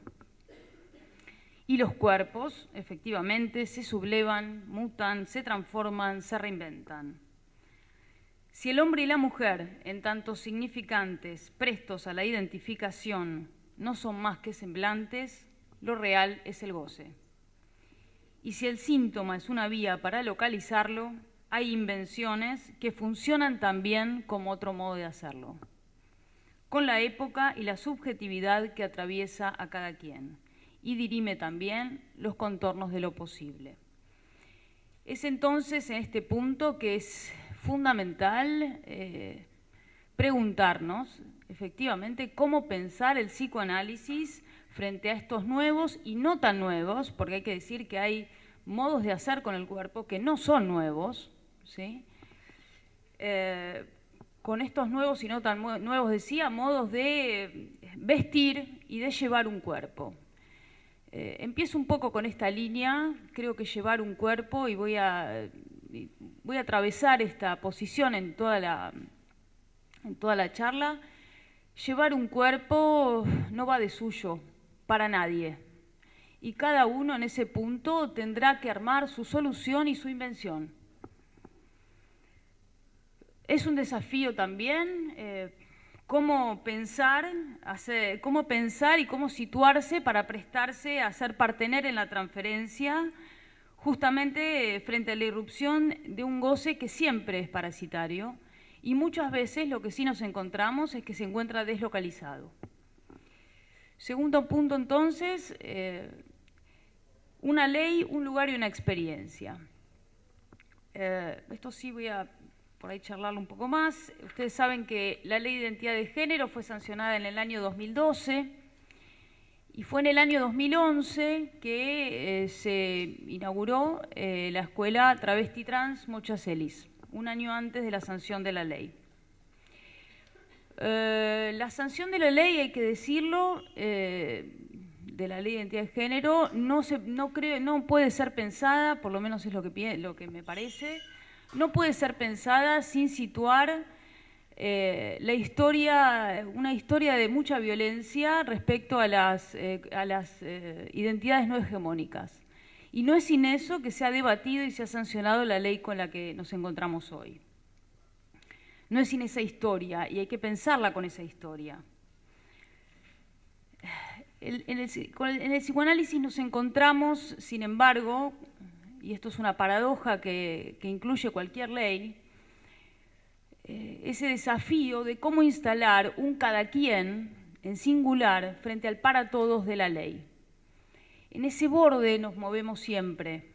Y los cuerpos, efectivamente, se sublevan, mutan, se transforman, se reinventan. Si el hombre y la mujer, en tanto significantes, prestos a la identificación, no son más que semblantes, lo real es el goce. Y si el síntoma es una vía para localizarlo, hay invenciones que funcionan también como otro modo de hacerlo, con la época y la subjetividad que atraviesa a cada quien, y dirime también los contornos de lo posible. Es entonces en este punto que es fundamental eh, preguntarnos, efectivamente, cómo pensar el psicoanálisis frente a estos nuevos y no tan nuevos, porque hay que decir que hay modos de hacer con el cuerpo que no son nuevos, ¿sí? Eh, con estos nuevos y no tan nuevos, decía, modos de vestir y de llevar un cuerpo. Eh, empiezo un poco con esta línea, creo que llevar un cuerpo, y voy a, voy a atravesar esta posición en toda, la, en toda la charla. Llevar un cuerpo no va de suyo, para nadie. Y cada uno en ese punto tendrá que armar su solución y su invención. Es un desafío también eh, cómo, pensar, cómo pensar y cómo situarse para prestarse a ser partener en la transferencia justamente frente a la irrupción de un goce que siempre es parasitario y muchas veces lo que sí nos encontramos es que se encuentra deslocalizado. Segundo punto entonces, eh, una ley, un lugar y una experiencia. Eh, esto sí voy a por ahí charlarlo un poco más. Ustedes saben que la ley de identidad de género fue sancionada en el año 2012 y fue en el año 2011 que eh, se inauguró eh, la escuela Travesti Trans Mochacelis, un año antes de la sanción de la ley. Eh, la sanción de la ley, hay que decirlo, de la ley de identidad de género, no, se, no, creo, no puede ser pensada, por lo menos es lo que, lo que me parece, no puede ser pensada sin situar eh, la historia, una historia de mucha violencia respecto a las, eh, eh, identidades no hegemónicas. Y no es sin eso que se ha debatido y se ha sancionado la ley con la que nos encontramos hoy. No es sin esa historia y hay que pensarla con esa historia. en el psicoanálisis nos encontramos, sin embargo, y esto es una paradoja que, incluye cualquier ley, eh, ese desafío de cómo instalar un cada quien en singular frente al para todos de la ley. En ese borde nos movemos siempre.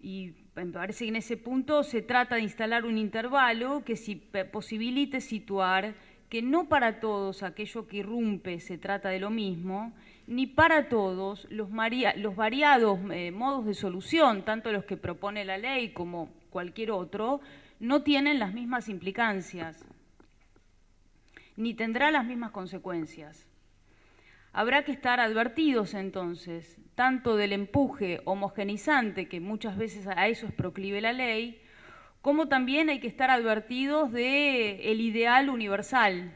Y me parece que en ese punto se trata de instalar un intervalo que si posibilite situar que no para todos aquello que irrumpe se trata de lo mismo, ni para todos los, variados eh, modos de solución, tanto los que propone la ley como cualquier otro, no tienen las mismas implicancias, ni tendrá las mismas consecuencias. Habrá que estar advertidos entonces, tanto del empuje homogenizante, que muchas veces a eso es proclive la ley, como también hay que estar advertidos del ideal universal,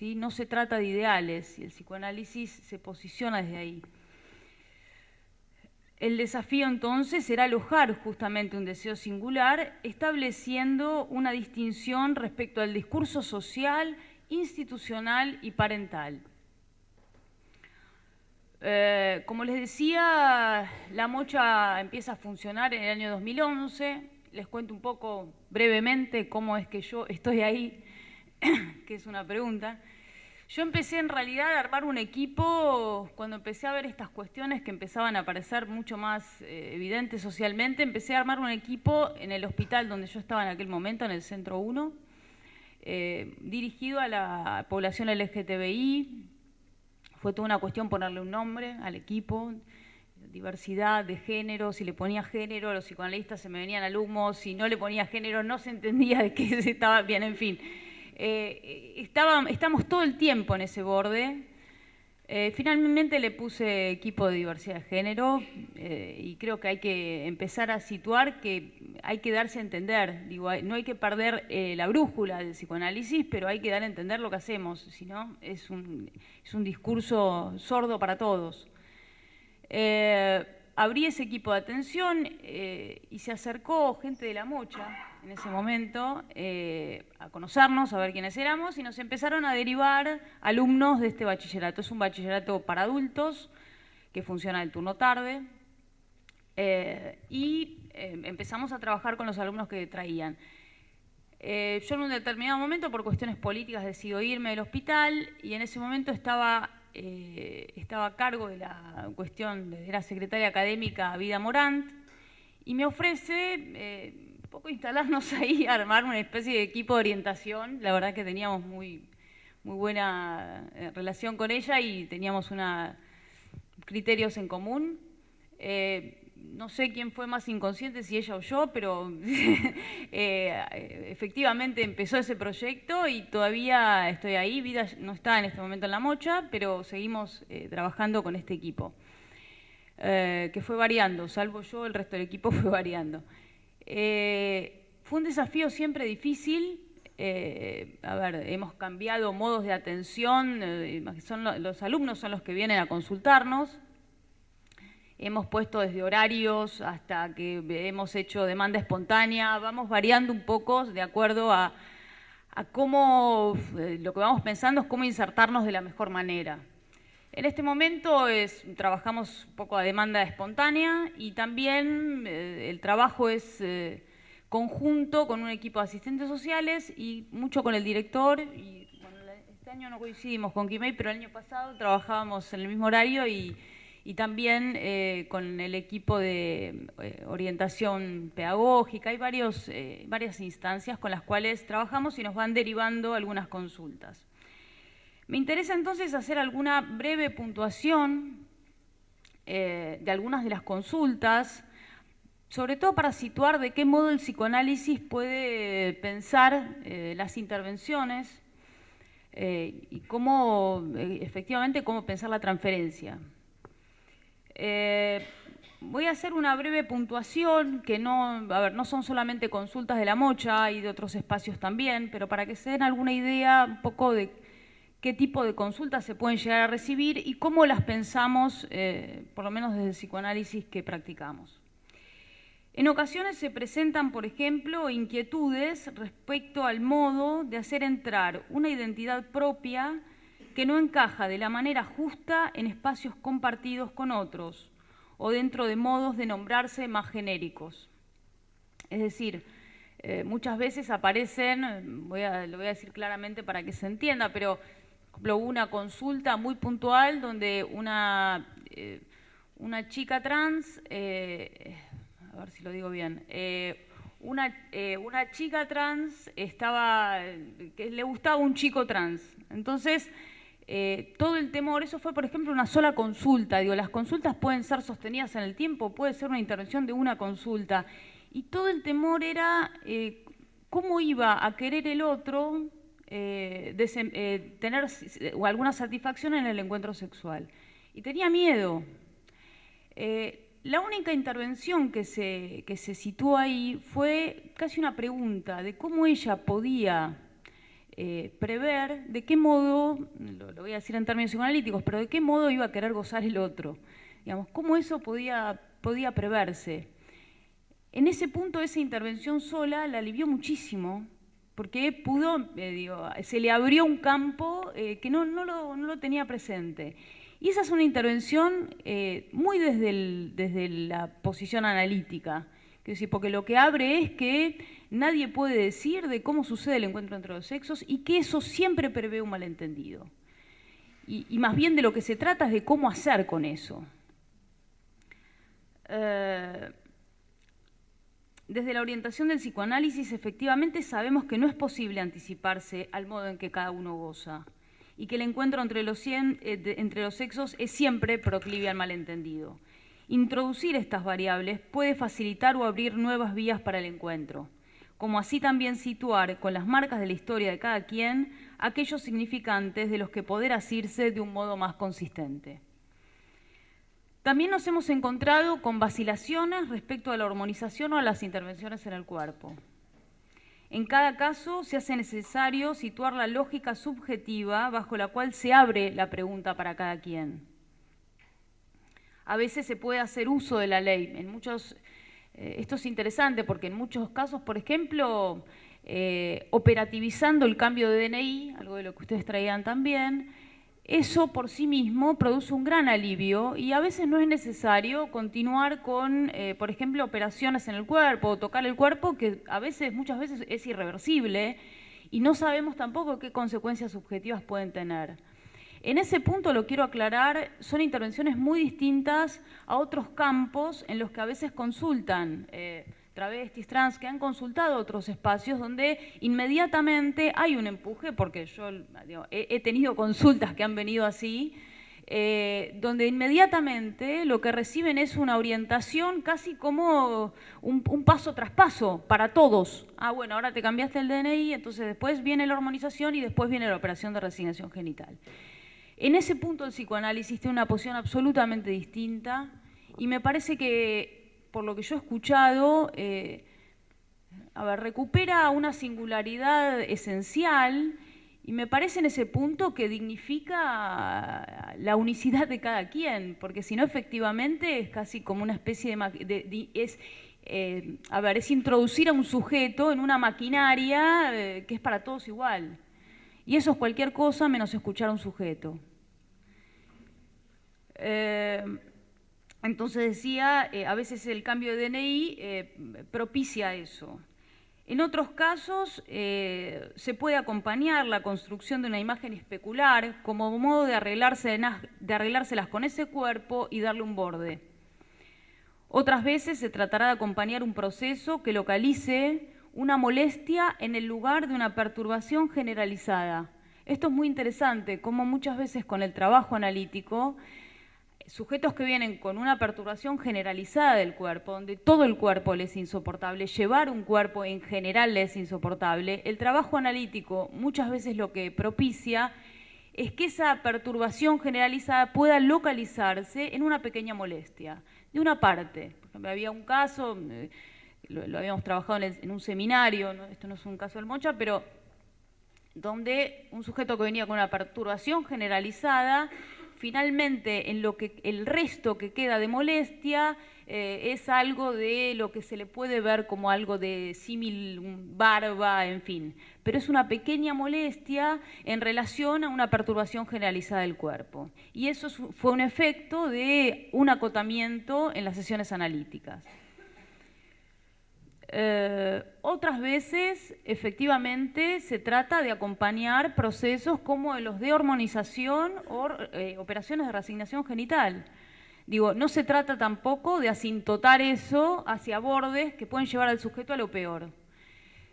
no se trata de ideales y el psicoanálisis se posiciona desde ahí. El desafío entonces será alojar justamente un deseo singular, estableciendo una distinción respecto al discurso social, institucional y parental. Eh, como les decía, la mocha empieza a funcionar en el año 2011. Les cuento un poco brevemente cómo es que yo estoy ahí, que es una pregunta. Yo empecé en realidad a armar un equipo cuando empecé a ver estas cuestiones que empezaban a aparecer mucho más eh, evidentes socialmente. Empecé a armar un equipo en el hospital donde yo estaba en aquel momento, en el Centro 1, eh, dirigido a la población LGTBI. Fue toda una cuestión ponerle un nombre al equipo, diversidad de género, si le ponía género, los psicoanalistas se me venían al humo, si no le ponía género no se entendía de qué se estaba bien, en fin. Eh, estamos todo el tiempo en ese borde. Eh, finalmente le puse equipo de diversidad de género eh, y creo que hay que empezar a situar que hay que darse a entender. Digo, no hay que perder la brújula del psicoanálisis, pero hay que dar a entender lo que hacemos, si no es un, es un discurso sordo para todos abrí ese equipo de atención eh, y se acercó gente de la mocha en ese momento eh, a conocernos, a ver quiénes éramos, y nos empezaron a derivar alumnos de este bachillerato. Es un bachillerato para adultos que funciona el turno tarde. Eh, y empezamos a trabajar con los alumnos que traían. yo en un determinado momento, por cuestiones políticas, decido irme del hospital y en ese momento estaba eh, estaba a cargo de la cuestión, de la secretaria académica Vida Morant, y me ofrece eh, poco instalarnos ahí, armar una especie de equipo de orientación. La verdad que teníamos muy, muy buena eh, relación con ella y teníamos una, criterios en común no sé quién fue más inconsciente, si ella o yo, pero eh, efectivamente empezó ese proyecto y todavía estoy ahí. Vida no está en este momento en la mocha, pero seguimos eh, trabajando con este equipo, eh, que fue variando, salvo yo, el resto del equipo fue variando. Fue un desafío siempre difícil. a ver, hemos cambiado modos de atención, son los alumnos son los que vienen a consultarnos, hemos puesto desde horarios hasta que hemos hecho demanda espontánea, vamos variando un poco de acuerdo a, cómo, eh, lo que vamos pensando es cómo insertarnos de la mejor manera. En este momento es, trabajamos un poco a demanda espontánea y también eh, el trabajo es eh, conjunto con un equipo de asistentes sociales y mucho con el director. Y, bueno, este año no coincidimos con Kimei, pero el año pasado trabajábamos en el mismo horario y, también eh, con el equipo de orientación pedagógica. Hay varios, varias instancias con las cuales trabajamos y nos van derivando algunas consultas. Me interesa entonces hacer alguna breve puntuación eh, de algunas de las consultas, sobre todo para situar de qué modo el psicoanálisis puede pensar eh, las intervenciones eh, y cómo, efectivamente, cómo pensar la transferencia. voy a hacer una breve puntuación, que no, a ver, no son solamente consultas de la mocha y de otros espacios también, pero para que se den alguna idea un poco de qué tipo de consultas se pueden llegar a recibir y cómo las pensamos, eh, por lo menos desde el psicoanálisis que practicamos. En ocasiones se presentan, por ejemplo, inquietudes respecto al modo de hacer entrar una identidad propia que no encaja de la manera justa en espacios compartidos con otros o dentro de modos de nombrarse más genéricos. Es decir, eh, muchas veces aparecen, lo voy a decir claramente para que se entienda, pero ejemplo, una consulta muy puntual donde una, eh, una chica trans, eh, a ver si lo digo bien, eh, una, una, chica trans estaba, que le gustaba un chico trans. Entonces, todo el temor, eso fue por ejemplo una sola consulta, digo, las consultas pueden ser sostenidas en el tiempo, puede ser una intervención de una consulta, y todo el temor era cómo iba a querer el otro eh, eh, tener alguna satisfacción en el encuentro sexual. Y tenía miedo. Eh, la única intervención que se, que se situó ahí fue casi una pregunta de cómo ella podía prever de qué modo, lo, voy a decir en términos psicoanalíticos, pero de qué modo iba a querer gozar el otro. Digamos, cómo eso podía, podía preverse. En ese punto, esa intervención sola la alivió muchísimo, porque pudo, eh, se le abrió un campo eh, que no, lo, tenía presente. Y esa es una intervención eh, muy desde, la posición analítica, porque lo que abre es que nadie puede decir de cómo sucede el encuentro entre los sexos y que eso siempre prevé un malentendido. Y más bien de lo que se trata es de cómo hacer con eso. Desde la orientación del psicoanálisis, efectivamente sabemos que no es posible anticiparse al modo en que cada uno goza y que el encuentro entre los, eh, entre los sexos es siempre proclive al malentendido. Introducir estas variables puede facilitar o abrir nuevas vías para el encuentro, como así también situar con las marcas de la historia de cada quien aquellos significantes de los que poder asirse de un modo más consistente. También nos hemos encontrado con vacilaciones respecto a la hormonización o a las intervenciones en el cuerpo. En cada caso se hace necesario situar la lógica subjetiva bajo la cual se abre la pregunta para cada quien. A veces se puede hacer uso de la ley. En muchos, eh, esto es interesante porque en muchos casos, por ejemplo, eh, operativizando el cambio de DNI, algo de lo que ustedes traían también, eso por sí mismo produce un gran alivio y a veces no es necesario continuar con, eh, por ejemplo, operaciones en el cuerpo o tocar el cuerpo, que a veces, muchas veces es irreversible y no sabemos tampoco qué consecuencias subjetivas pueden tener. En ese punto lo quiero aclarar, son intervenciones muy distintas a otros campos en los que a veces consultan. Eh, travestis, trans, que han consultado otros espacios donde inmediatamente hay un empuje, porque yo he, tenido consultas que han venido así, eh, donde inmediatamente lo que reciben es una orientación casi como un, paso tras paso para todos. Ah, bueno, ahora te cambiaste el DNI, entonces después viene la hormonización y después viene la operación de resignación genital. En ese punto el psicoanálisis tiene una posición absolutamente distinta y me parece que por lo que yo he escuchado, eh, a ver, recupera una singularidad esencial y me parece en ese punto que dignifica la unicidad de cada quien, porque si no, efectivamente, es casi como una especie de... es, eh, a ver, es introducir a un sujeto en una maquinaria eh, que es para todos igual. Y eso es cualquier cosa menos escuchar a un sujeto. Eh, entonces decía, eh, a veces el cambio de DNI eh, propicia eso. En otros casos se puede acompañar la construcción de una imagen especular como modo de, arreglarse, de arreglárselas con ese cuerpo y darle un borde. Otras veces se tratará de acompañar un proceso que localice una molestia en el lugar de una perturbación generalizada. Esto es muy interesante, como muchas veces con el trabajo analítico sujetos que vienen con una perturbación generalizada del cuerpo, donde todo el cuerpo les es insoportable, llevar un cuerpo en general les es insoportable, el trabajo analítico muchas veces lo que propicia es que esa perturbación generalizada pueda localizarse en una pequeña molestia, de una parte. Por ejemplo, había un caso, eh, lo, habíamos trabajado en, un seminario, esto no es un caso del Mocha, pero donde un sujeto que venía con una perturbación generalizada finalmente en lo que el resto que queda de molestia eh, es algo de lo que se le puede ver como algo de símil barba, en fin. Pero es una pequeña molestia en relación a una perturbación generalizada del cuerpo. Y eso fue un efecto de un acotamiento en las sesiones analíticas. Eh, otras veces, efectivamente, se trata de acompañar procesos como los de hormonización o eh, operaciones de reasignación genital. Digo, no se trata tampoco de asintotar eso hacia bordes que pueden llevar al sujeto a lo peor.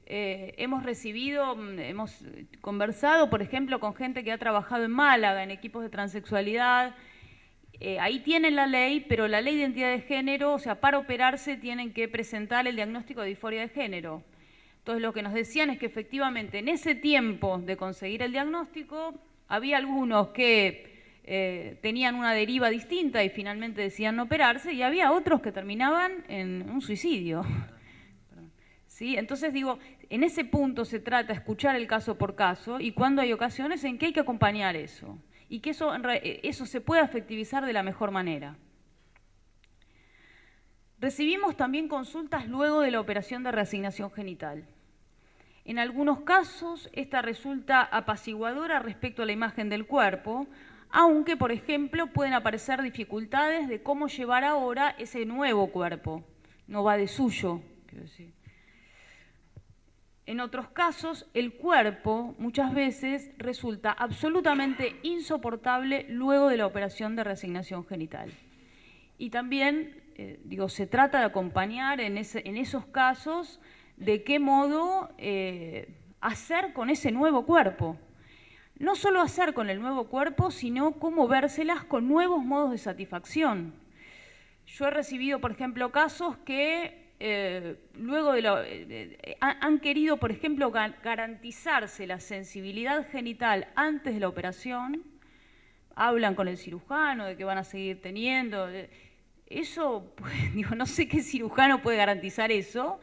Eh, hemos recibido, mm, hemos conversado, por ejemplo, con gente que ha trabajado en Málaga, en equipos de transexualidad, eh, ahí tienen la ley, pero la ley de identidad de género, o sea, para operarse tienen que presentar el diagnóstico de disforia de género. Entonces lo que nos decían es que efectivamente en ese tiempo de conseguir el diagnóstico había algunos que eh, tenían una deriva distinta y finalmente decían no operarse y había otros que terminaban en un suicidio. ¿Sí? Entonces digo, en ese punto se trata de escuchar el caso por caso y cuando hay ocasiones en que hay que acompañar eso y que eso, eh, eso se pueda efectivizar de la mejor manera. Recibimos también consultas luego de la operación de reasignación genital. En algunos casos, esta resulta apaciguadora respecto a la imagen del cuerpo, aunque, por ejemplo, pueden aparecer dificultades de cómo llevar ahora ese nuevo cuerpo. No va de suyo, quiero decir. En otros casos, el cuerpo muchas veces resulta absolutamente insoportable luego de la operación de reasignación genital. Y también, eh, digo, se trata de acompañar en, esos casos de qué modo eh, hacer con ese nuevo cuerpo. No solo hacer con el nuevo cuerpo, sino cómo vérselas con nuevos modos de satisfacción. Yo he recibido, por ejemplo, casos que eh, luego de lo, eh, han querido, por ejemplo, garantizarse la sensibilidad genital antes de la operación, hablan con el cirujano de que van a seguir teniendo. Eh, eso, digo, no sé qué cirujano puede garantizar eso,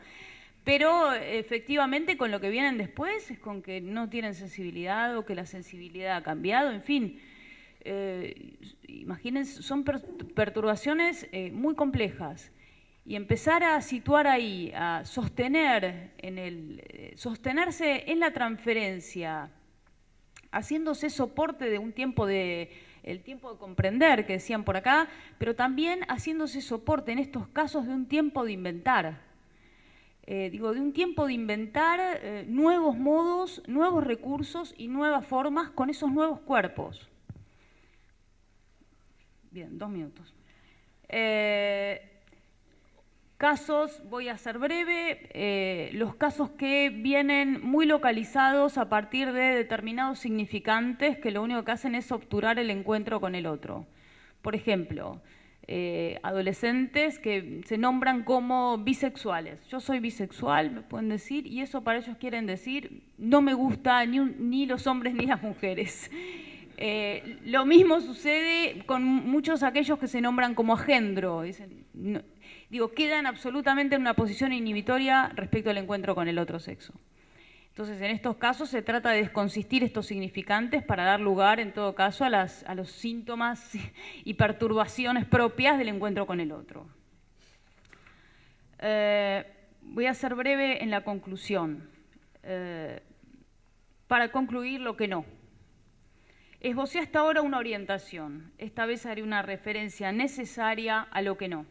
pero efectivamente con lo que vienen después es con que no tienen sensibilidad o que la sensibilidad ha cambiado, en fin. imagínense, son perturbaciones muy complejas y empezar a situar ahí, a sostener en el, eh, sostenerse en la transferencia, haciéndose soporte de un tiempo de el tiempo de comprender que decían por acá, pero también haciéndose soporte en estos casos de un tiempo de inventar. Eh, digo, de un tiempo de inventar eh, nuevos modos, nuevos recursos y nuevas formas con esos nuevos cuerpos. Bien, dos minutos. Casos, voy a ser breve, eh, los casos que vienen muy localizados a partir de determinados significantes que lo único que hacen es obturar el encuentro con el otro. Por ejemplo, eh, adolescentes que se nombran como bisexuales. Yo soy bisexual, me pueden decir, y eso para ellos quieren decir, no me gusta ni, ni los hombres ni las mujeres. Eh, lo mismo sucede con muchos aquellos que se nombran como agendro. Dicen, digo, quedan absolutamente en una posición inhibitoria respecto al encuentro con el otro sexo. Entonces, en estos casos se trata de desconsistir estos significantes para dar lugar, en todo caso, a, los síntomas y perturbaciones propias del encuentro con el otro. Eh, voy a ser breve en la conclusión. Eh, para concluir lo que no. Esbocé hasta ahora una orientación. Esta vez haré una referencia necesaria a lo que no.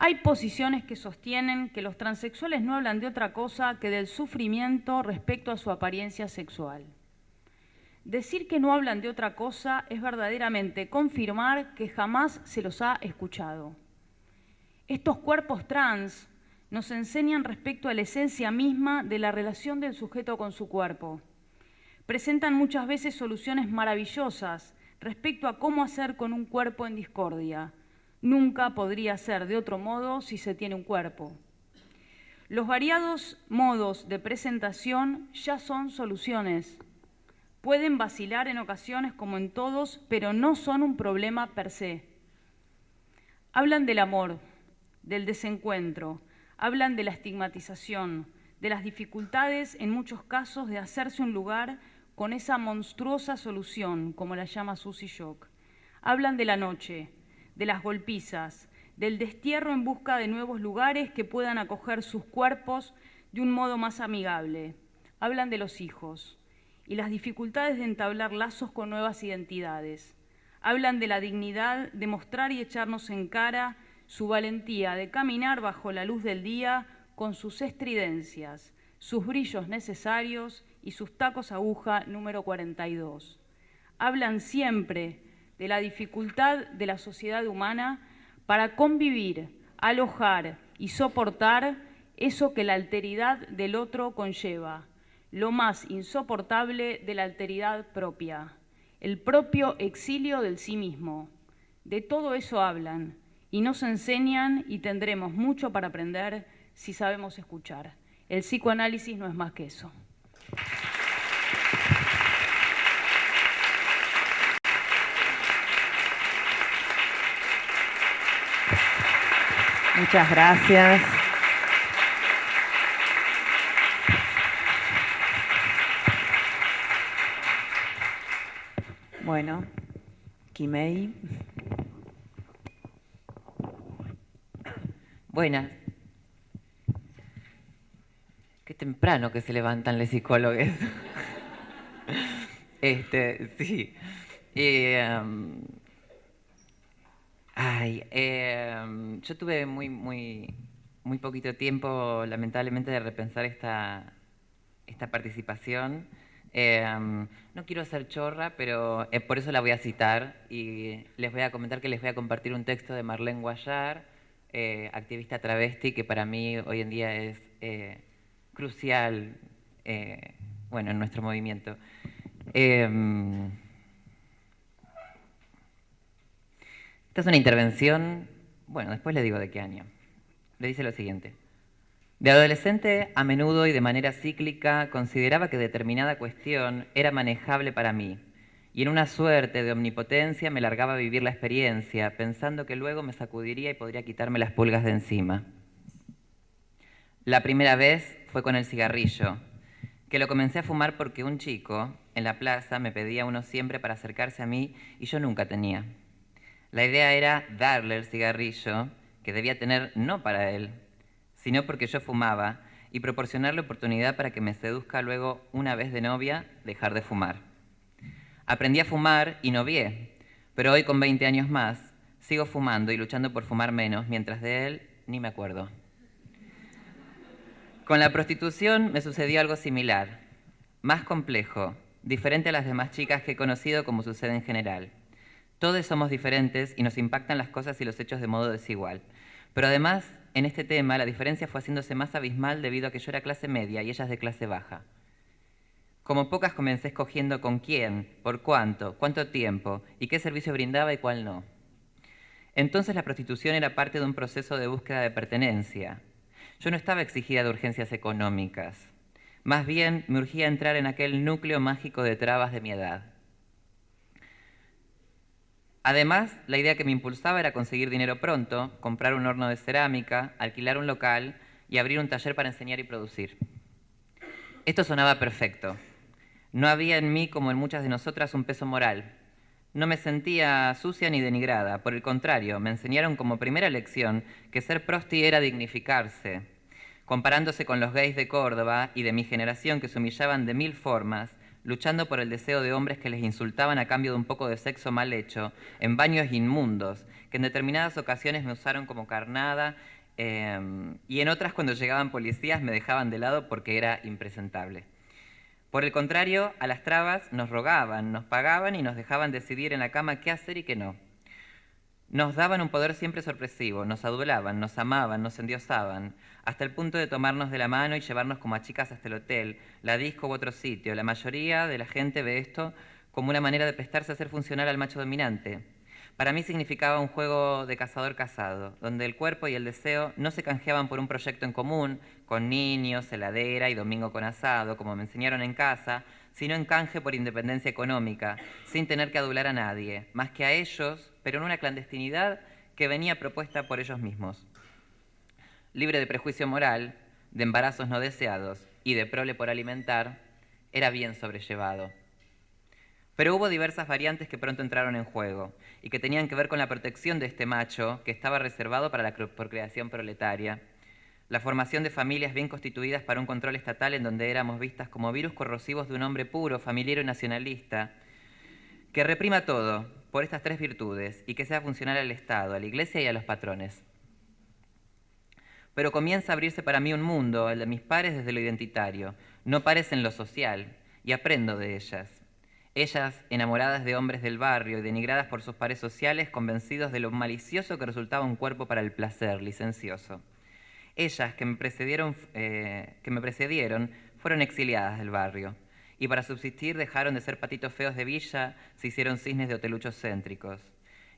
Hay posiciones que sostienen que los transexuales no hablan de otra cosa que del sufrimiento respecto a su apariencia sexual. Decir que no hablan de otra cosa es verdaderamente confirmar que jamás se los ha escuchado. Estos cuerpos trans nos enseñan respecto a la esencia misma de la relación del sujeto con su cuerpo. Presentan muchas veces soluciones maravillosas respecto a cómo hacer con un cuerpo en discordia. Nunca podría ser de otro modo si se tiene un cuerpo. Los variados modos de presentación ya son soluciones Pueden vacilar en ocasiones como en todos, pero no son un problema per se. Hablan del amor, del desencuentro, hablan de la estigmatización, de las dificultades en muchos casos de hacerse un lugar con esa monstruosa solución, como la llama Susie Shock. Hablan de la noche, de las golpizas, del destierro en busca de nuevos lugares que puedan acoger sus cuerpos de un modo más amigable. Hablan de los hijos, y las dificultades de entablar lazos con nuevas identidades. Hablan de la dignidad de mostrar y echarnos en cara su valentía de caminar bajo la luz del día con sus estridencias, sus brillos necesarios y sus tacos aguja número 42. Hablan siempre de la dificultad de la sociedad humana para convivir, alojar y soportar eso que la alteridad del otro conlleva, lo más insoportable de la alteridad propia, el propio exilio del sí mismo. De todo eso hablan y nos enseñan y tendremos mucho para aprender si sabemos escuchar. El psicoanálisis no es más que eso. Muchas gracias. Bueno, Kimei. Buenas. Qué temprano que se levantan los psicólogos. este, sí. Em, ay, em, yo tuve muy, muy, muy poquito tiempo, lamentablemente, de repensar esta, esta participación. Em, no quiero ser chorra, pero eh, por eso la voy a citar y les voy a comentar que les voy a compartir un texto de Marlene Guayar, eh, activista travesti, que para mí hoy en día es eh, crucial bueno, en nuestro movimiento. Esta es una intervención, bueno, después le digo de qué año. Le dice lo siguiente. De adolescente, a menudo y de manera cíclica, consideraba que determinada cuestión era manejable para mí, y en una suerte de omnipotencia me largaba a vivir la experiencia, pensando que luego me sacudiría y podría quitarme las pulgas de encima. La primera vez fue con el cigarrillo, que lo comencé a fumar porque un chico en la plaza me pedía uno siempre para acercarse a mí y yo nunca tenía. La idea era darle el cigarrillo que debía tener no para él, sino porque yo fumaba, y proporcionarle oportunidad para que me seduzca luego, una vez de novia, dejar de fumar. Aprendí a fumar y novié, pero hoy con 20 años más, sigo fumando y luchando por fumar menos, mientras de él ni me acuerdo. Con la prostitución me sucedió algo similar, más complejo, diferente a las demás chicas que he conocido como sucede en general. Todos somos diferentes y nos impactan las cosas y los hechos de modo desigual. Pero además en este tema la diferencia fue haciéndose más abismal debido a que yo era clase media y ellas de clase baja. Como pocas comencé escogiendo con quién, por cuánto, cuánto tiempo y qué servicio brindaba y cuál no. Entonces la prostitución era parte de un proceso de búsqueda de pertenencia. Yo no estaba exigida de urgencias económicas. Más bien me urgía entrar en aquel núcleo mágico de trabas de mi edad. Además, la idea que me impulsaba era conseguir dinero pronto, comprar un horno de cerámica, alquilar un local y abrir un taller para enseñar y producir. Esto sonaba perfecto. No había en mí, como en muchas de nosotras, un peso moral. No me sentía sucia ni denigrada. Por el contrario, me enseñaron como primera lección que ser prosti era dignificarse. Comparándose con los gays de Córdoba y de mi generación que se humillaban de mil formas, luchando por el deseo de hombres que les insultaban a cambio de un poco de sexo mal hecho, en baños inmundos, que en determinadas ocasiones me usaron como carnada em, y en otras cuando llegaban policías me dejaban de lado porque era impresentable. Por el contrario, a las trabas nos rogaban, nos pagaban y nos dejaban decidir en la cama qué hacer y qué no. Nos daban un poder siempre sorpresivo, nos adulaban, nos amaban, nos endiosaban, hasta el punto de tomarnos de la mano y llevarnos como a chicas hasta el hotel, la disco u otro sitio. La mayoría de la gente ve esto como una manera de prestarse a ser funcional al macho dominante. Para mí significaba un juego de cazador casado, donde el cuerpo y el deseo no se canjeaban por un proyecto en común, con niños, heladera y domingo con asado, como me enseñaron en casa, sino en canje por independencia económica, sin tener que adular a nadie, más que a ellos, pero en una clandestinidad que venía propuesta por ellos mismos. Libre de prejuicio moral, de embarazos no deseados y de prole por alimentar, era bien sobrellevado. Pero hubo diversas variantes que pronto entraron en juego y que tenían que ver con la protección de este macho que estaba reservado para la procreación proletaria la formación de familias bien constituidas para un control estatal en donde éramos vistas como virus corrosivos de un hombre puro, familiar y nacionalista, que reprima todo por estas tres virtudes y que sea funcional al Estado, a la Iglesia y a los patrones. Pero comienza a abrirse para mí un mundo, el de mis pares desde lo identitario, no pares en lo social, y aprendo de ellas. Ellas, enamoradas de hombres del barrio y denigradas por sus pares sociales, convencidos de lo malicioso que resultaba un cuerpo para el placer licencioso. Ellas que me precedieron, eh, que me precedieron fueron exiliadas del barrio y para subsistir dejaron de ser patitos feos de villa, se hicieron cisnes de hoteluchos céntricos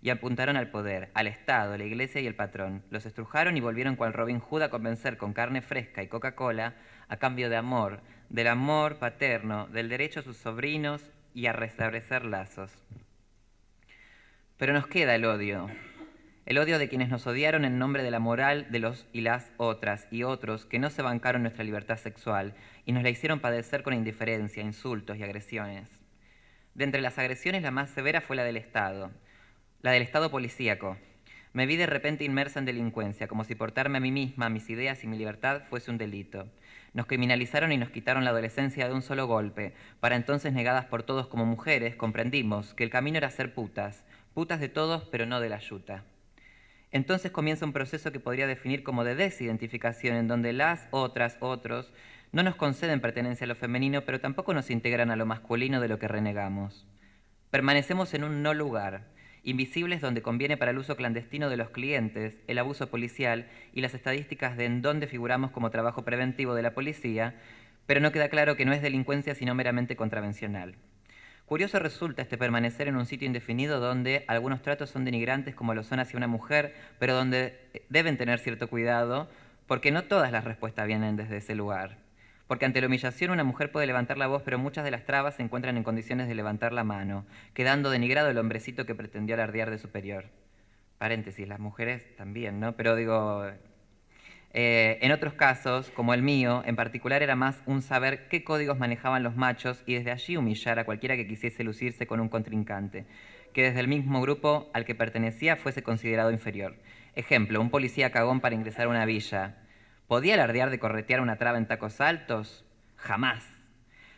y apuntaron al poder, al Estado, la Iglesia y el patrón. Los estrujaron y volvieron cual Robin Hood a convencer con carne fresca y Coca-Cola a cambio de amor, del amor paterno, del derecho a sus sobrinos y a restablecer lazos. Pero nos queda el odio, el odio de quienes nos odiaron en nombre de la moral de los y las otras y otros que no se bancaron nuestra libertad sexual y nos la hicieron padecer con indiferencia, insultos y agresiones. De entre las agresiones la más severa fue la del Estado, la del Estado policíaco. Me vi de repente inmersa en delincuencia, como si portarme a mí misma, mis ideas y mi libertad fuese un delito. Nos criminalizaron y nos quitaron la adolescencia de un solo golpe. Para entonces negadas por todos como mujeres, comprendimos que el camino era ser putas, putas de todos pero no de la yuta. Entonces comienza un proceso que podría definir como de desidentificación, en donde las, otras, otros, no nos conceden pertenencia a lo femenino, pero tampoco nos integran a lo masculino de lo que renegamos. Permanecemos en un no lugar, invisibles donde conviene para el uso clandestino de los clientes, el abuso policial y las estadísticas de en dónde figuramos como trabajo preventivo de la policía, pero no queda claro que no es delincuencia sino meramente contravencional. Curioso resulta este permanecer en un sitio indefinido donde algunos tratos son denigrantes como lo son hacia una mujer, pero donde eh, deben tener cierto cuidado porque no todas las respuestas vienen desde ese lugar. Porque ante la humillación una mujer puede levantar la voz, pero muchas de las trabas se encuentran en condiciones de levantar la mano, quedando denigrado el hombrecito que pretendió alardear de superior. Paréntesis, las mujeres también, ¿no? Pero digo, eh, en otros casos, como el mío, en particular era más un saber qué códigos manejaban los machos y desde allí humillar a cualquiera que quisiese lucirse con un contrincante, que desde el mismo grupo al que pertenecía fuese considerado inferior. Ejemplo, un policía cagón para ingresar a una villa. ¿Podía alardear de corretear una traba en tacos altos? Jamás.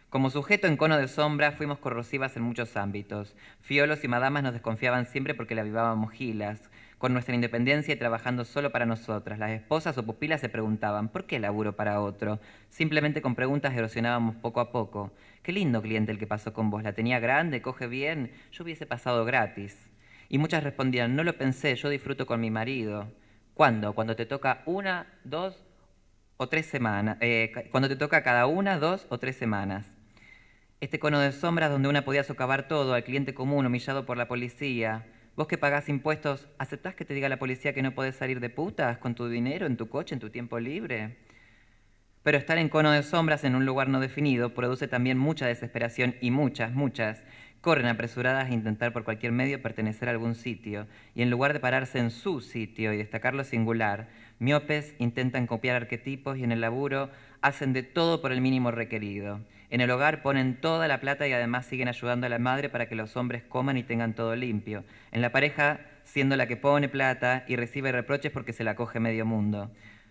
Como sujeto en cono de sombra fuimos corrosivas en muchos ámbitos. Fiolos y madamas nos desconfiaban siempre porque le avivábamos gilas con nuestra independencia y trabajando solo para nosotras. Las esposas o pupilas se preguntaban, ¿por qué laburo para otro? Simplemente con preguntas erosionábamos poco a poco. Qué lindo cliente el que pasó con vos, la tenía grande, coge bien, yo hubiese pasado gratis. Y muchas respondían, no lo pensé, yo disfruto con mi marido. ¿Cuándo? Cuando te toca una, dos o tres semanas. Eh, cuando te toca cada una, dos o tres semanas. Este cono de sombras donde una podía socavar todo, al cliente común humillado por la policía, Vos que pagás impuestos, ¿aceptás que te diga la policía que no podés salir de putas con tu dinero, en tu coche, en tu tiempo libre? Pero estar en cono de sombras en un lugar no definido produce también mucha desesperación y muchas, muchas corren apresuradas a intentar por cualquier medio pertenecer a algún sitio y en lugar de pararse en su sitio y destacar lo singular, miopes intentan copiar arquetipos y en el laburo hacen de todo por el mínimo requerido. En el hogar ponen toda la plata y además siguen ayudando a la madre para que los hombres coman y tengan todo limpio. En la pareja, siendo la que pone plata y recibe reproches porque se la coge medio mundo.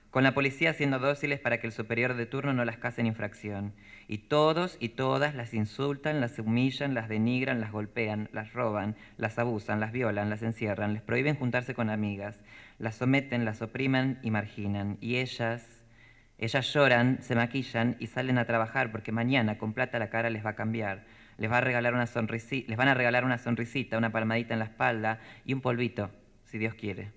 con la policía siendo dóciles para que el superior de turno no las case en infracción. Y todos y todas las insultan, las humillan, las denigran, las golpean, las roban, las abusan, las violan, las encierran, les prohíben juntarse con amigas, las someten, las oprimen y marginan. Y ellas, ellas lloran, se maquillan y salen a trabajar porque mañana con plata la cara les va a cambiar. Les, va a regalar una les van a regalar una sonrisita, una palmadita en la espalda y un polvito, si Dios quiere.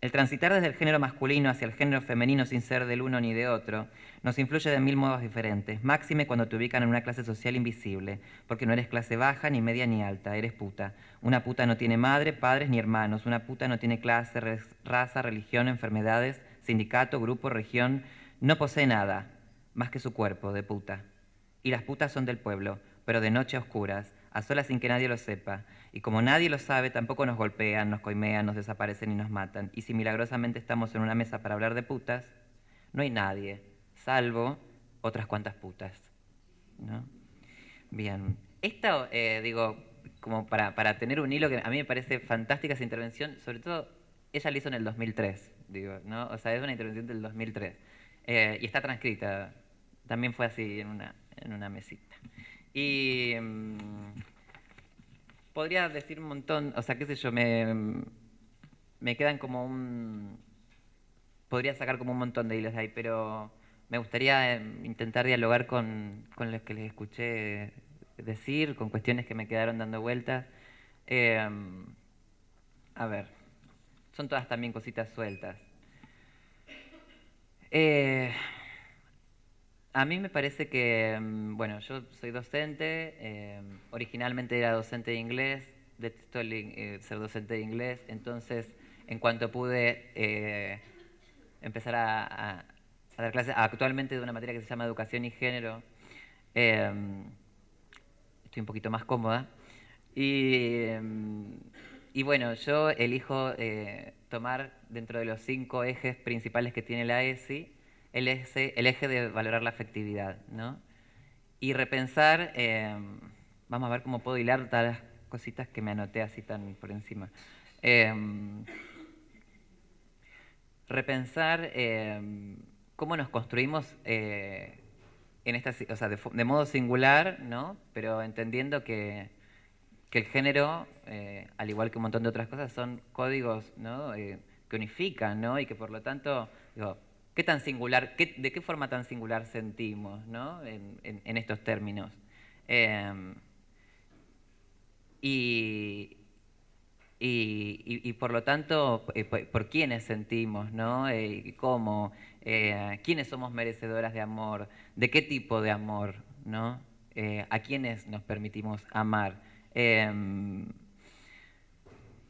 El transitar desde el género masculino hacia el género femenino sin ser del uno ni de otro nos influye de mil modos diferentes, máxime cuando te ubican en una clase social invisible, porque no eres clase baja, ni media, ni alta, eres puta. Una puta no tiene madre, padres ni hermanos, una puta no tiene clase, raza, religión, enfermedades, sindicato, grupo, región, no posee nada más que su cuerpo de puta. Y las putas son del pueblo, pero de noche a oscuras, a solas sin que nadie lo sepa. Y como nadie lo sabe, tampoco nos golpean, nos coimean, nos desaparecen y nos matan. Y si milagrosamente estamos en una mesa para hablar de putas, no hay nadie, salvo otras cuantas putas. ¿no? Bien. Esto, eh, digo, como para, para, tener un hilo que a mí me parece fantástica esa intervención, sobre todo ella la hizo en el 2003, digo, ¿no? O sea, es una intervención del 2003. Eh, y está transcrita, también fue así en una, en una mesita. Y... Mm, podría decir un montón, o sea, qué sé yo, me, me quedan como un... Podría sacar como un montón de hilos de ahí, pero me gustaría em, intentar dialogar con, con los que les escuché decir, con cuestiones que me quedaron dando vueltas. Em, a ver, son todas también cositas sueltas. Eh, a mí me parece que, mm, bueno, yo soy docente, originalmente era docente de inglés, detesto eh, ser docente de inglés, entonces en cuanto pude eh, empezar a, dar clases actualmente de una materia que se llama educación y género, em, estoy un poquito más cómoda. Y, em, bueno, yo elijo tomar dentro de los cinco ejes principales que tiene la ESI, el eje, de valorar la afectividad, ¿no? Y repensar, em, vamos a ver cómo puedo hilar todas las cositas que me anoté así tan por encima. Repensar cómo nos construimos eh, en esta, o sea, de, modo singular, ¿no? Pero entendiendo que, el género, eh, al igual que un montón de otras cosas, son códigos ¿no? Eh, que unifican, ¿no? Y que por lo tanto, digo, ¿Qué tan singular, ¿De qué forma tan singular sentimos ¿no? en, estos términos? Em, y, y, por lo tanto, por, quiénes sentimos, ¿no? ¿Cómo? Eh, ¿Quiénes somos merecedoras de amor? ¿De qué tipo de amor? ¿no? ¿A quiénes nos permitimos amar? Em,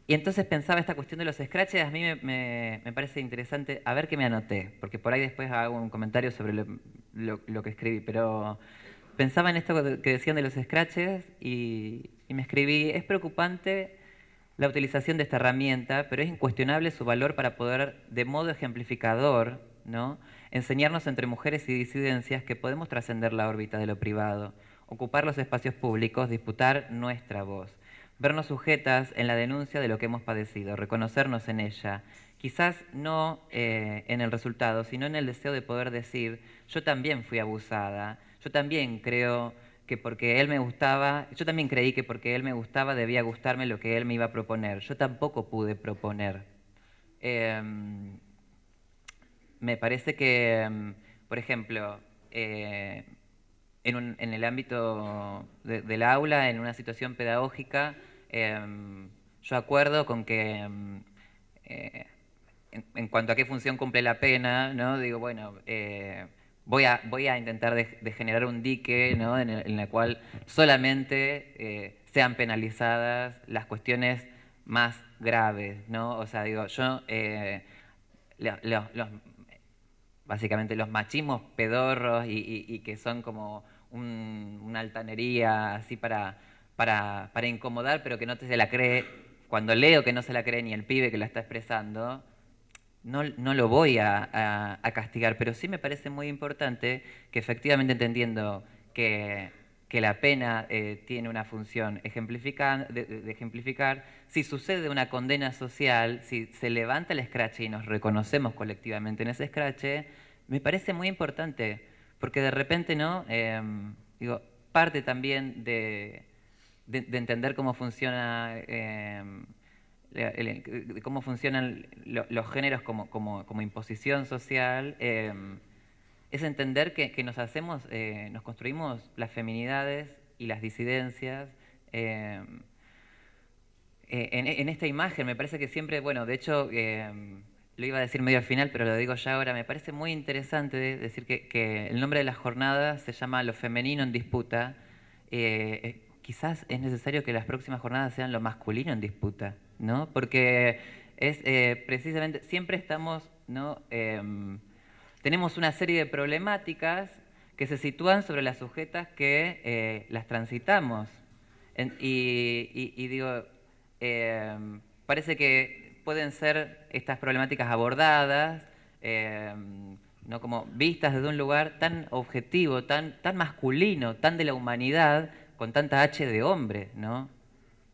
y entonces pensaba esta cuestión de los scratches, a mí me, parece interesante, a ver qué me anoté, porque por ahí después hago un comentario sobre lo, que escribí, pero pensaba en esto que decían de los scratches y, me escribí, es preocupante la utilización de esta herramienta, pero es incuestionable su valor para poder, de modo ejemplificador, ¿no? enseñarnos entre mujeres y disidencias que podemos trascender la órbita de lo privado, ocupar los espacios públicos, disputar nuestra voz vernos sujetas en la denuncia de lo que hemos padecido, reconocernos en ella, quizás no eh, en el resultado, sino en el deseo de poder decir, yo también fui abusada, yo también creo que porque él me gustaba, yo también creí que porque él me gustaba debía gustarme lo que él me iba a proponer, yo tampoco pude proponer. Em, me parece que, em, por ejemplo, eh, en, el ámbito del aula, en una situación pedagógica, em, yo acuerdo con que em, eh, en, cuanto a qué función cumple la pena, ¿no? digo, bueno, eh, voy, a, voy a intentar de, generar un dique ¿no? en, el, cual solamente sean penalizadas las cuestiones más graves, ¿no? O sea, digo, yo, los, básicamente los machismos pedorros y que son como una altanería así para, para, incomodar, pero que no se la cree, cuando leo que no se la cree ni el pibe que la está expresando, no, no lo voy a, castigar, pero sí me parece muy importante que efectivamente entendiendo que, que la pena eh, tiene una función de, ejemplificar, si sucede una condena social, si se levanta el escrache y nos reconocemos colectivamente en ese escrache, me parece muy importante, porque de repente, ¿no? Em, digo, parte también de, entender cómo funciona em, cómo funcionan los géneros como, como, imposición social, em, es entender que, nos hacemos, eh, nos construimos las feminidades y las disidencias. Eh, en, esta imagen me parece que siempre, bueno, de hecho, em, lo iba a decir medio al final, pero lo digo ya ahora, me parece muy interesante decir que, el nombre de la jornada se llama Lo femenino en disputa. Eh, quizás es necesario que las próximas jornadas sean lo masculino en disputa, ¿no? Porque es precisamente, siempre estamos, ¿no? Em, tenemos una serie de problemáticas que se sitúan sobre las sujetas que eh, las transitamos. y, digo, em, parece que pueden ser estas problemáticas abordadas, em, ¿no? como vistas desde un lugar tan objetivo, tan, tan masculino, tan de la humanidad, con tanta H de hombre, ¿no?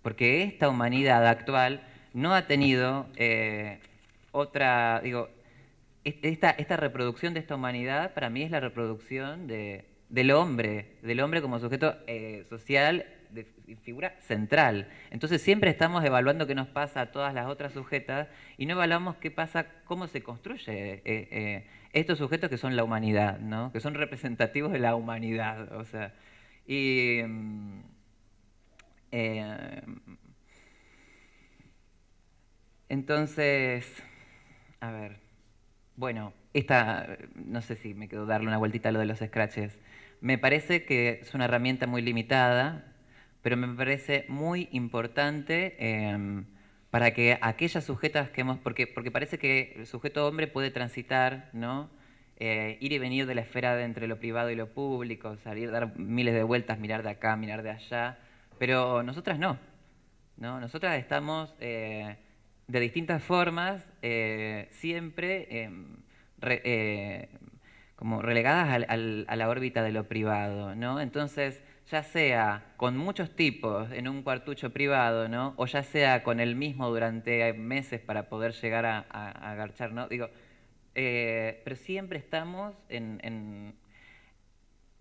Porque esta humanidad actual no ha tenido eh, otra, digo, esta, esta, reproducción de esta humanidad para mí es la reproducción de, del hombre, del hombre como sujeto eh, social, figura central. Entonces siempre estamos evaluando qué nos pasa a todas las otras sujetas y no evaluamos qué pasa, cómo se construye eh, eh, estos sujetos que son la humanidad, ¿no? que son representativos de la humanidad. O sea, y, mm, entonces, a ver. Bueno, esta, no sé si me quedo darle una vueltita a lo de los scratches. Me parece que es una herramienta muy limitada, pero me parece muy importante em, para que aquellas sujetas que hemos, porque, porque parece que el sujeto hombre puede transitar, ¿no? Eh, ir y venir de la esfera de entre lo privado y lo público, salir, dar miles de vueltas, mirar de acá, mirar de allá, pero nosotras no, ¿no? Nosotras estamos... Eh, de distintas formas, eh, siempre em, como relegadas a la órbita de lo privado, ¿no? Entonces, ya sea con muchos tipos en un cuartucho privado, ¿no? O ya sea con el mismo durante meses para poder llegar a, agarchar, ¿no? Digo, eh, pero siempre estamos en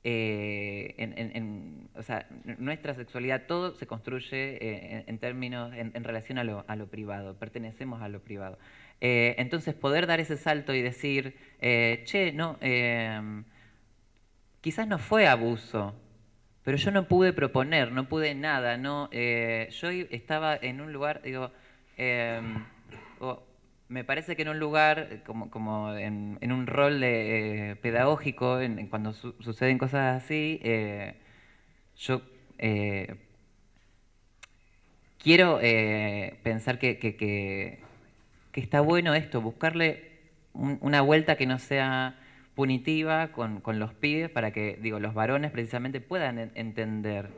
eh, en, o sea, nuestra sexualidad, todo se construye eh, en, términos, en, relación a lo, a lo, privado, pertenecemos a lo privado. Entonces, poder dar ese salto y decir, che, no, quizás no fue abuso, pero yo no pude proponer, no pude nada, no, yo estaba en un lugar, digo, em, me parece que en un lugar, eh, como, en, un rol eh, pedagógico, cuando suceden cosas así, eh, yo quiero pensar que, está bueno esto, buscarle una vuelta que no sea punitiva con, los pibes para que, digo, los varones precisamente puedan entender.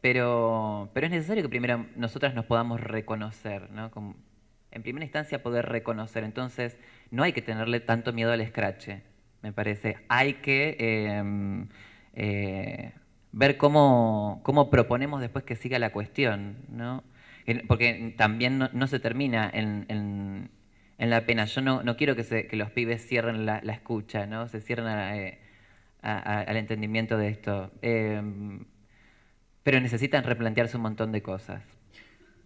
Pero, pero es necesario que primero nosotras nos podamos reconocer, ¿no? en primera instancia poder reconocer. Entonces, no hay que tenerle tanto miedo al escrache, me parece. Hay que em, eh, ver cómo, cómo, proponemos después que siga la cuestión, ¿no? Porque también no, se termina en, la pena. Yo no, no quiero que, se, los pibes cierren la, escucha, ¿no? Se cierren eh, al entendimiento de esto. Em, pero necesitan replantearse un montón de cosas.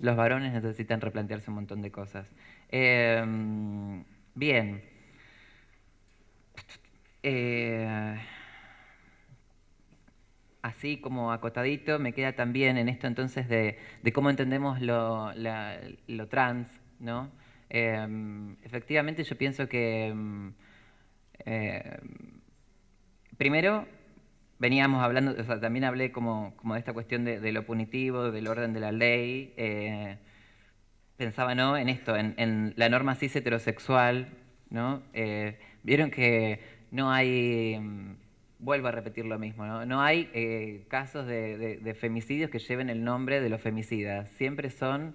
Los varones necesitan replantearse un montón de cosas. Em, bien. Eh, así como acotadito, me queda también en esto entonces de, cómo entendemos lo, trans, ¿no? Em, efectivamente yo pienso que em, primero veníamos hablando, o sea, también hablé como, de esta cuestión de, lo punitivo, del orden de la ley. Eh, pensaba ¿no? en esto, en, la norma cis heterosexual. ¿no? Eh, vieron que no hay, mm, vuelvo a repetir lo mismo, no, no hay eh, casos de, femicidios que lleven el nombre de los femicidas. Siempre son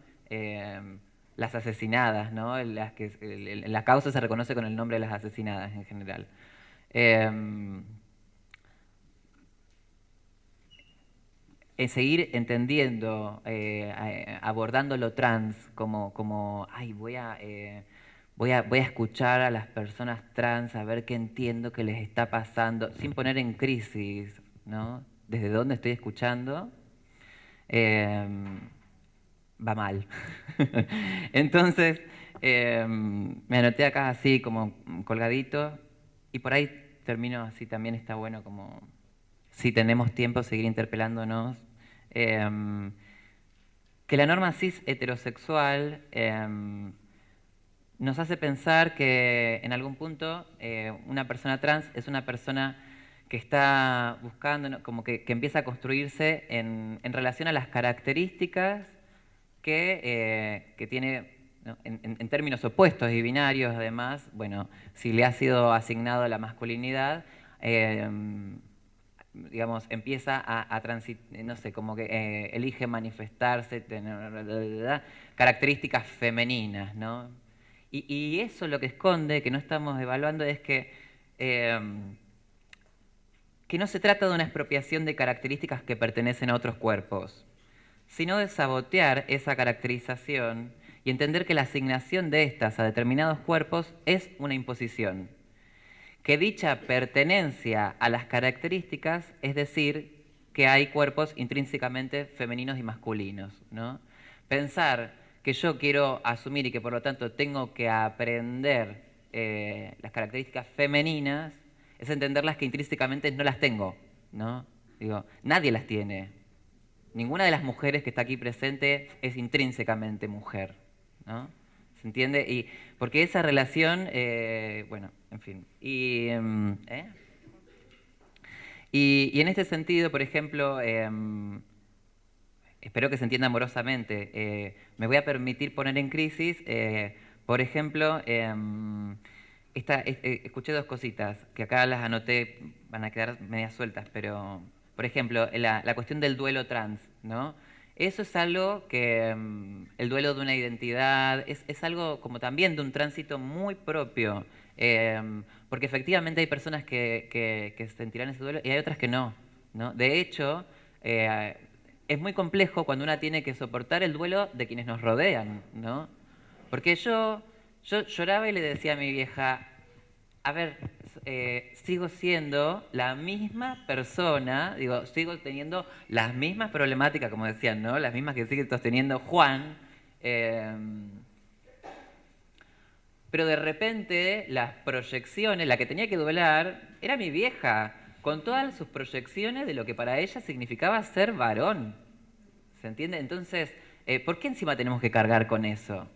las asesinadas, ¿no? las que, la causa se reconoce con el nombre de las asesinadas en general. seguir entendiendo, eh, abordando lo trans como, como ay, voy a, eh, voy, a, voy a escuchar a las personas trans, a ver qué entiendo que les está pasando, sin poner en crisis, ¿no? Desde dónde estoy escuchando, em, va mal. Entonces, em, me anoté acá así como colgadito y por ahí termino así, también está bueno como si tenemos tiempo, seguir interpelándonos. Em, que la norma cis heterosexual em, nos hace pensar que en algún punto eh, una persona trans es una persona que está buscando, como que, empieza a construirse en, relación a las características que, eh, tiene en, términos opuestos y binarios, además, bueno, si le ha sido asignado la masculinidad, em, digamos, empieza a, transitar, no sé, como que eh, elige manifestarse, tener características femeninas, ¿no? Y, eso lo que esconde, que no estamos evaluando, es que, em, que no se trata de una expropiación de características que pertenecen a otros cuerpos, sino de sabotear esa caracterización y entender que la asignación de estas a determinados cuerpos es una imposición que dicha pertenencia a las características es decir que hay cuerpos intrínsecamente femeninos y masculinos. ¿no? Pensar que yo quiero asumir y que por lo tanto tengo que aprender eh, las características femeninas es entenderlas que intrínsecamente no las tengo. ¿no? Digo, nadie las tiene. Ninguna de las mujeres que está aquí presente es intrínsecamente mujer. ¿no? ¿Se entiende? Y porque esa relación, eh, bueno, en fin. Em, ¿eh? Y, en este sentido, por ejemplo, em, espero que se entienda amorosamente, eh, me voy a permitir poner en crisis, por ejemplo, em, escuché dos cositas que acá las anoté, van a quedar medias sueltas, pero, por ejemplo, la, cuestión del duelo trans, ¿no? Eso es algo que mm, el duelo de una identidad es, algo como también de un tránsito muy propio, em, porque efectivamente hay personas que, que, sentirán ese duelo y hay otras que no. ¿no? De hecho, eh, es muy complejo cuando una tiene que soportar el duelo de quienes nos rodean, ¿no? Porque yo, yo lloraba y le decía a mi vieja, a ver, eh, sigo siendo la misma persona, digo, sigo teniendo las mismas problemáticas, como decían, ¿no? Las mismas que sigue sosteniendo Juan. Em, pero de repente las proyecciones, la que tenía que doblar, era mi vieja, con todas sus proyecciones de lo que para ella significaba ser varón. ¿Se entiende? Entonces, eh, ¿por qué encima tenemos que cargar con eso?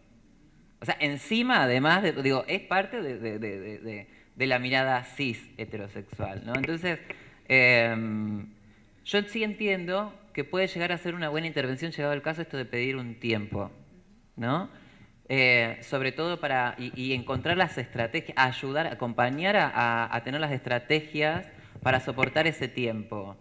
O sea, encima, además, digo, es parte de de la mirada cis heterosexual. ¿no? Entonces, em, yo sí entiendo que puede llegar a ser una buena intervención, llegado el caso, esto de pedir un tiempo, ¿no? Eh, sobre todo para, y, encontrar las estrategias, ayudar, acompañar a, a, tener las estrategias para soportar ese tiempo.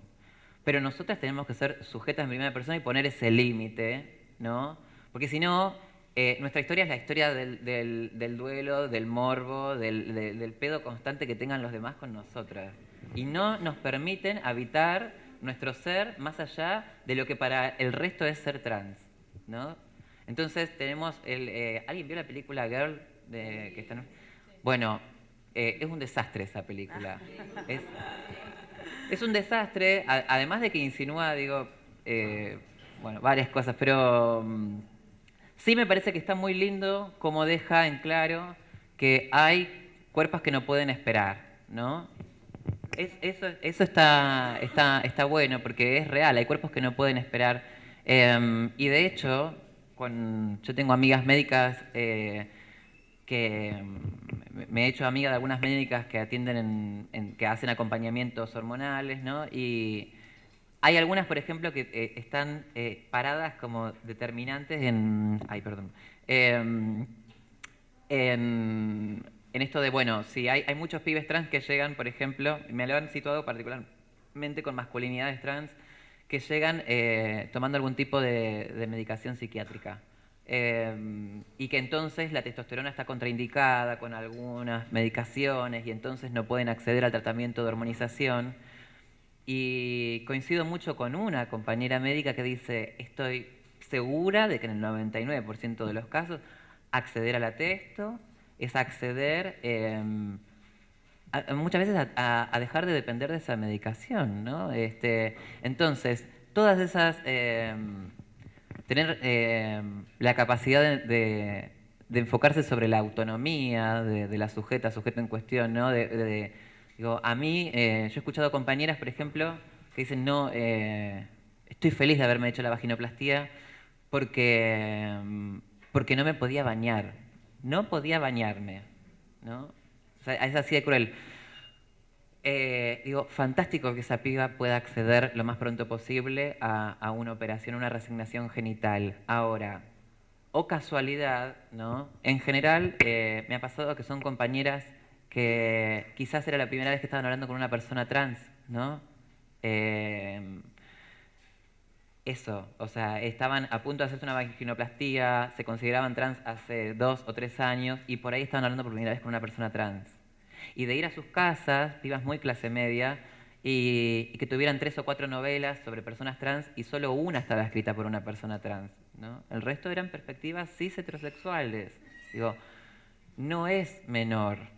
Pero nosotras tenemos que ser sujetas en primera persona y poner ese límite, ¿no? Porque si no, eh, nuestra historia es la historia del, duelo, del morbo, del, pedo constante que tengan los demás con nosotras. Y no nos permiten habitar nuestro ser más allá de lo que para el resto es ser trans. ¿no? Entonces tenemos el... Eh, ¿Alguien vio la película Girl? De, que está, Bueno, eh, es un desastre esa película. Es, un desastre, además de que insinúa, digo, bueno, varias cosas, pero... Mm, Sí me parece que está muy lindo como deja en claro que hay cuerpos que no pueden esperar, ¿no? eso, está, bueno porque es real, hay cuerpos que no pueden esperar. Em, y de hecho, yo tengo amigas médicas eh, que me he hecho amiga de algunas médicas que atienden, que hacen acompañamientos hormonales, ¿no? Hay algunas, por ejemplo, que eh, están eh, paradas como determinantes en. Ay, perdón. Em, en, esto de, bueno, si hay, muchos pibes trans que llegan, por ejemplo, me lo han situado particularmente con masculinidades trans, que llegan eh, tomando algún tipo de, medicación psiquiátrica. Em, y que entonces la testosterona está contraindicada con algunas medicaciones y entonces no pueden acceder al tratamiento de hormonización Y coincido mucho con una compañera médica que dice, estoy segura de que en el 99% de los casos acceder al atesto es acceder em, muchas veces a, dejar de depender de esa medicación. ¿no? Este, entonces, todas esas... Em, tener em, la capacidad de, enfocarse sobre la autonomía de, la sujeta, sujeto en cuestión, ¿no? Digo, a mí, eh, yo he escuchado compañeras, por ejemplo, que dicen, no, eh, estoy feliz de haberme hecho la vaginoplastía porque, porque no me podía bañar. No podía bañarme. ¿no? es así de cruel. Eh, digo, fantástico que esa piba pueda acceder lo más pronto posible a, una operación, una resignación genital. Ahora, o casualidad, ¿no? En general, me ha pasado que son compañeras que quizás era la primera vez que estaban hablando con una persona trans, ¿no? Eh, eso, o sea, estaban a punto de hacerse una vaginoplastía, se consideraban trans hace dos o tres años y por ahí estaban hablando por primera vez con una persona trans y de ir a sus casas, pibas muy clase media, y, que tuvieran tres o cuatro novelas sobre personas trans y solo una estaba escrita por una persona trans. ¿no? El resto eran perspectivas cis heterosexuales. Digo, no es menor.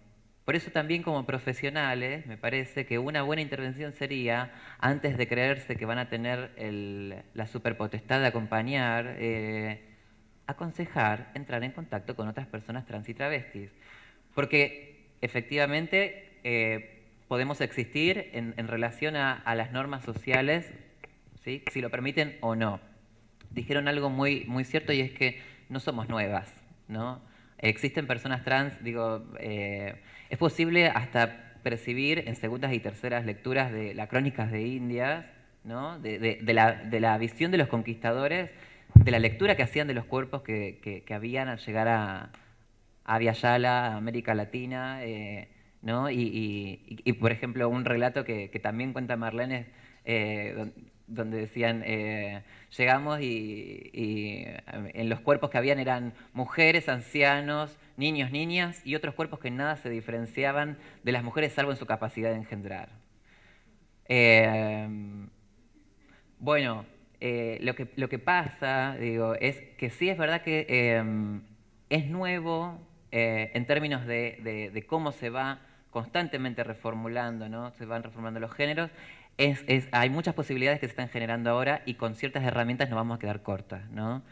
Por eso también como profesionales me parece que una buena intervención sería, antes de creerse que van a tener la superpotestad de acompañar, eh, aconsejar entrar en contacto con otras personas trans y travestis. Porque efectivamente eh, podemos existir en, relación a, las normas sociales, si lo permiten o no. Dijeron algo muy, muy cierto y es que no somos nuevas, ¿no? Existen personas trans, digo, eh, es posible hasta percibir en segundas y terceras lecturas de las crónicas de Indias, ¿no? de, la, visión de los conquistadores, de la lectura que hacían de los cuerpos que habían al llegar a, a Yala, América Latina, eh, ¿no? Y, por ejemplo, un relato que, también cuenta Marlene, eh, donde decían, eh, llegamos y, en los cuerpos que habían eran mujeres, ancianos, niños, niñas, y otros cuerpos que nada se diferenciaban de las mujeres salvo en su capacidad de engendrar. bueno, lo, que, lo que pasa, digo, es que sí es verdad que es nuevo, eh, en términos de, cómo se va constantemente reformulando, ¿no? se van reformulando los géneros, hay muchas posibilidades que se están generando ahora y con ciertas herramientas nos vamos a quedar cortas, ¿no?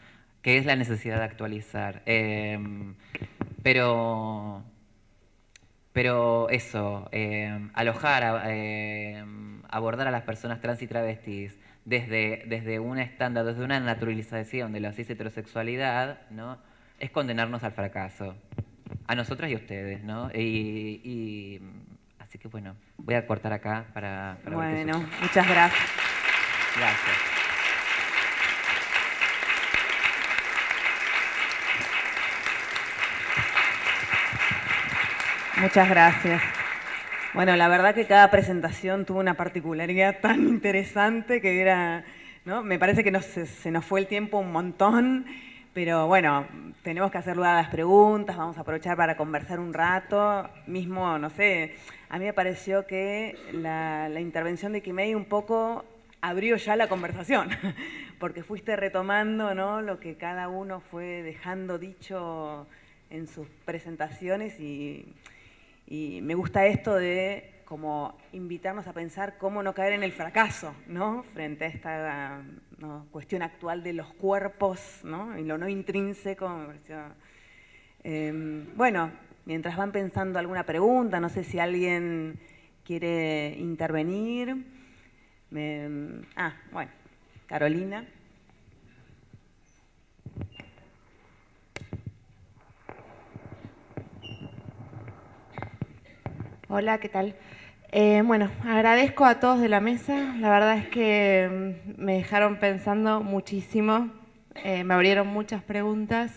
que es la necesidad de actualizar. Em, pero, pero eso, em, alojar, em, abordar a las personas trans y travestis desde, desde un estándar, desde una naturalización de la cis heterosexualidad, ¿no? es condenarnos al fracaso a nosotras y a ustedes, ¿no? Y, así que bueno, voy a cortar acá para... bueno, muchas gracias. Gracias. Muchas gracias. Bueno, la verdad que cada presentación tuvo una particularidad tan interesante que era, ¿no? Me parece que se nos fue el tiempo un montón. Pero bueno, tenemos que hacer lugar a las preguntas, vamos a aprovechar para conversar un rato. Mismo, no sé, a mí me pareció que la, intervención de Kimei un poco abrió ya la conversación, porque fuiste retomando ¿no? lo que cada uno fue dejando dicho en sus presentaciones y, me gusta esto de como invitarnos a pensar cómo no caer en el fracaso, ¿no? Frente a esta cuestión actual de los cuerpos, ¿no? Y lo no intrínseco, em, bueno, mientras van pensando alguna pregunta, no sé si alguien quiere intervenir. ah, bueno, Carolina. Hola, ¿qué tal? Eh, bueno, agradezco a todos de la mesa. La verdad es que mm, me dejaron pensando muchísimo. Eh, me abrieron muchas preguntas.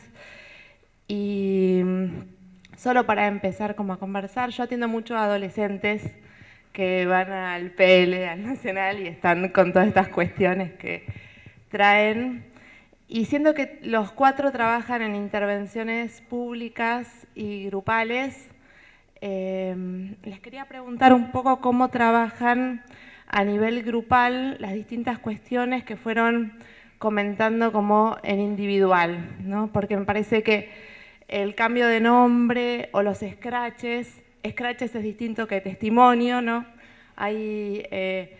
Y mm, solo para empezar como a conversar, yo atiendo mucho a adolescentes que van al PL, al Nacional, y están con todas estas cuestiones que traen. Y siendo que los cuatro trabajan en intervenciones públicas y grupales, Em, les quería preguntar un poco cómo trabajan a nivel grupal las distintas cuestiones que fueron comentando como en individual, ¿no? porque me parece que el cambio de nombre o los scratches, scratches es distinto que testimonio, ¿no? Hay eh,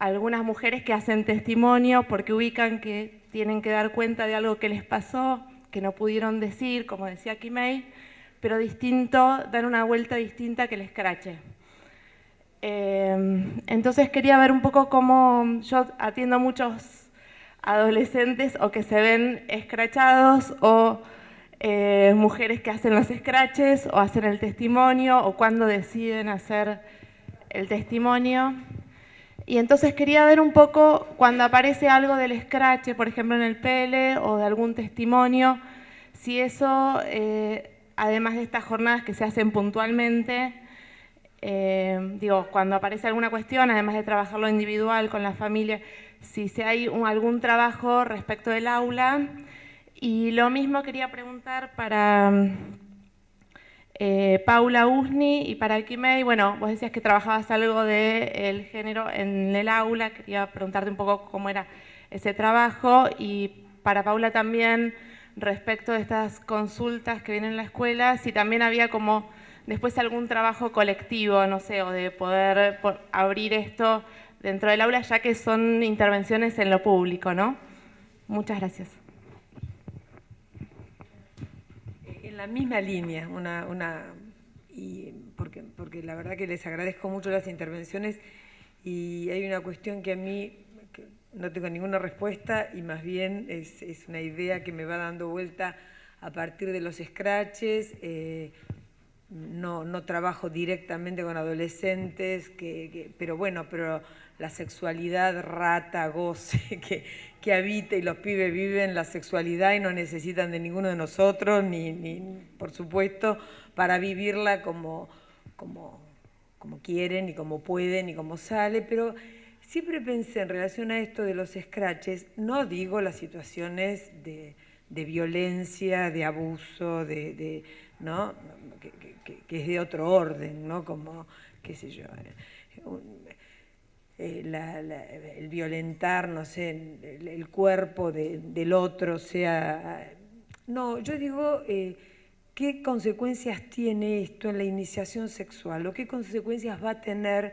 algunas mujeres que hacen testimonio porque ubican que tienen que dar cuenta de algo que les pasó, que no pudieron decir, como decía Kimei, pero distinto, dar una vuelta distinta que el escrache. Eh, entonces quería ver un poco cómo yo atiendo muchos adolescentes o que se ven escrachados o eh, mujeres que hacen los scratches o hacen el testimonio o cuando deciden hacer el testimonio. Y entonces quería ver un poco cuando aparece algo del scratch, por ejemplo en el PL o de algún testimonio, si eso, eh, además de estas jornadas que se hacen puntualmente, eh, digo, cuando aparece alguna cuestión, además de trabajarlo individual con la familia, si se hay algún trabajo respecto del aula. Y lo mismo quería preguntar para eh, Paula Usni y para Kimei. Bueno, vos decías que trabajabas algo del género en el aula, quería preguntarte un poco cómo era ese trabajo. Y para Paula también, respecto de estas consultas que vienen en la escuela, si también había como después algún trabajo colectivo, no sé, o de poder abrir esto dentro del aula, ya que son intervenciones en lo público, ¿no? Muchas gracias. En la misma línea, una, una y porque, porque la verdad que les agradezco mucho las intervenciones y hay una cuestión que a mí no tengo ninguna respuesta y más bien es, es, una idea que me va dando vuelta a partir de los scratches. Eh, no, no, trabajo directamente con adolescentes, que, pero bueno, pero la sexualidad rata, goce, que, que, habita y los pibes viven la sexualidad y no necesitan de ninguno de nosotros, ni, ni por supuesto, para vivirla como, como, como quieren y como pueden y como sale, pero siempre pensé en relación a esto de los scratches, no digo las situaciones de, de violencia, de abuso, de, de ¿no? Que, que, es de otro orden, ¿no? Como, qué sé yo, eh, el violentar, no sé, el, cuerpo del otro, sea... No, yo digo, eh, ¿qué consecuencias tiene esto en la iniciación sexual? ¿O qué consecuencias va a tener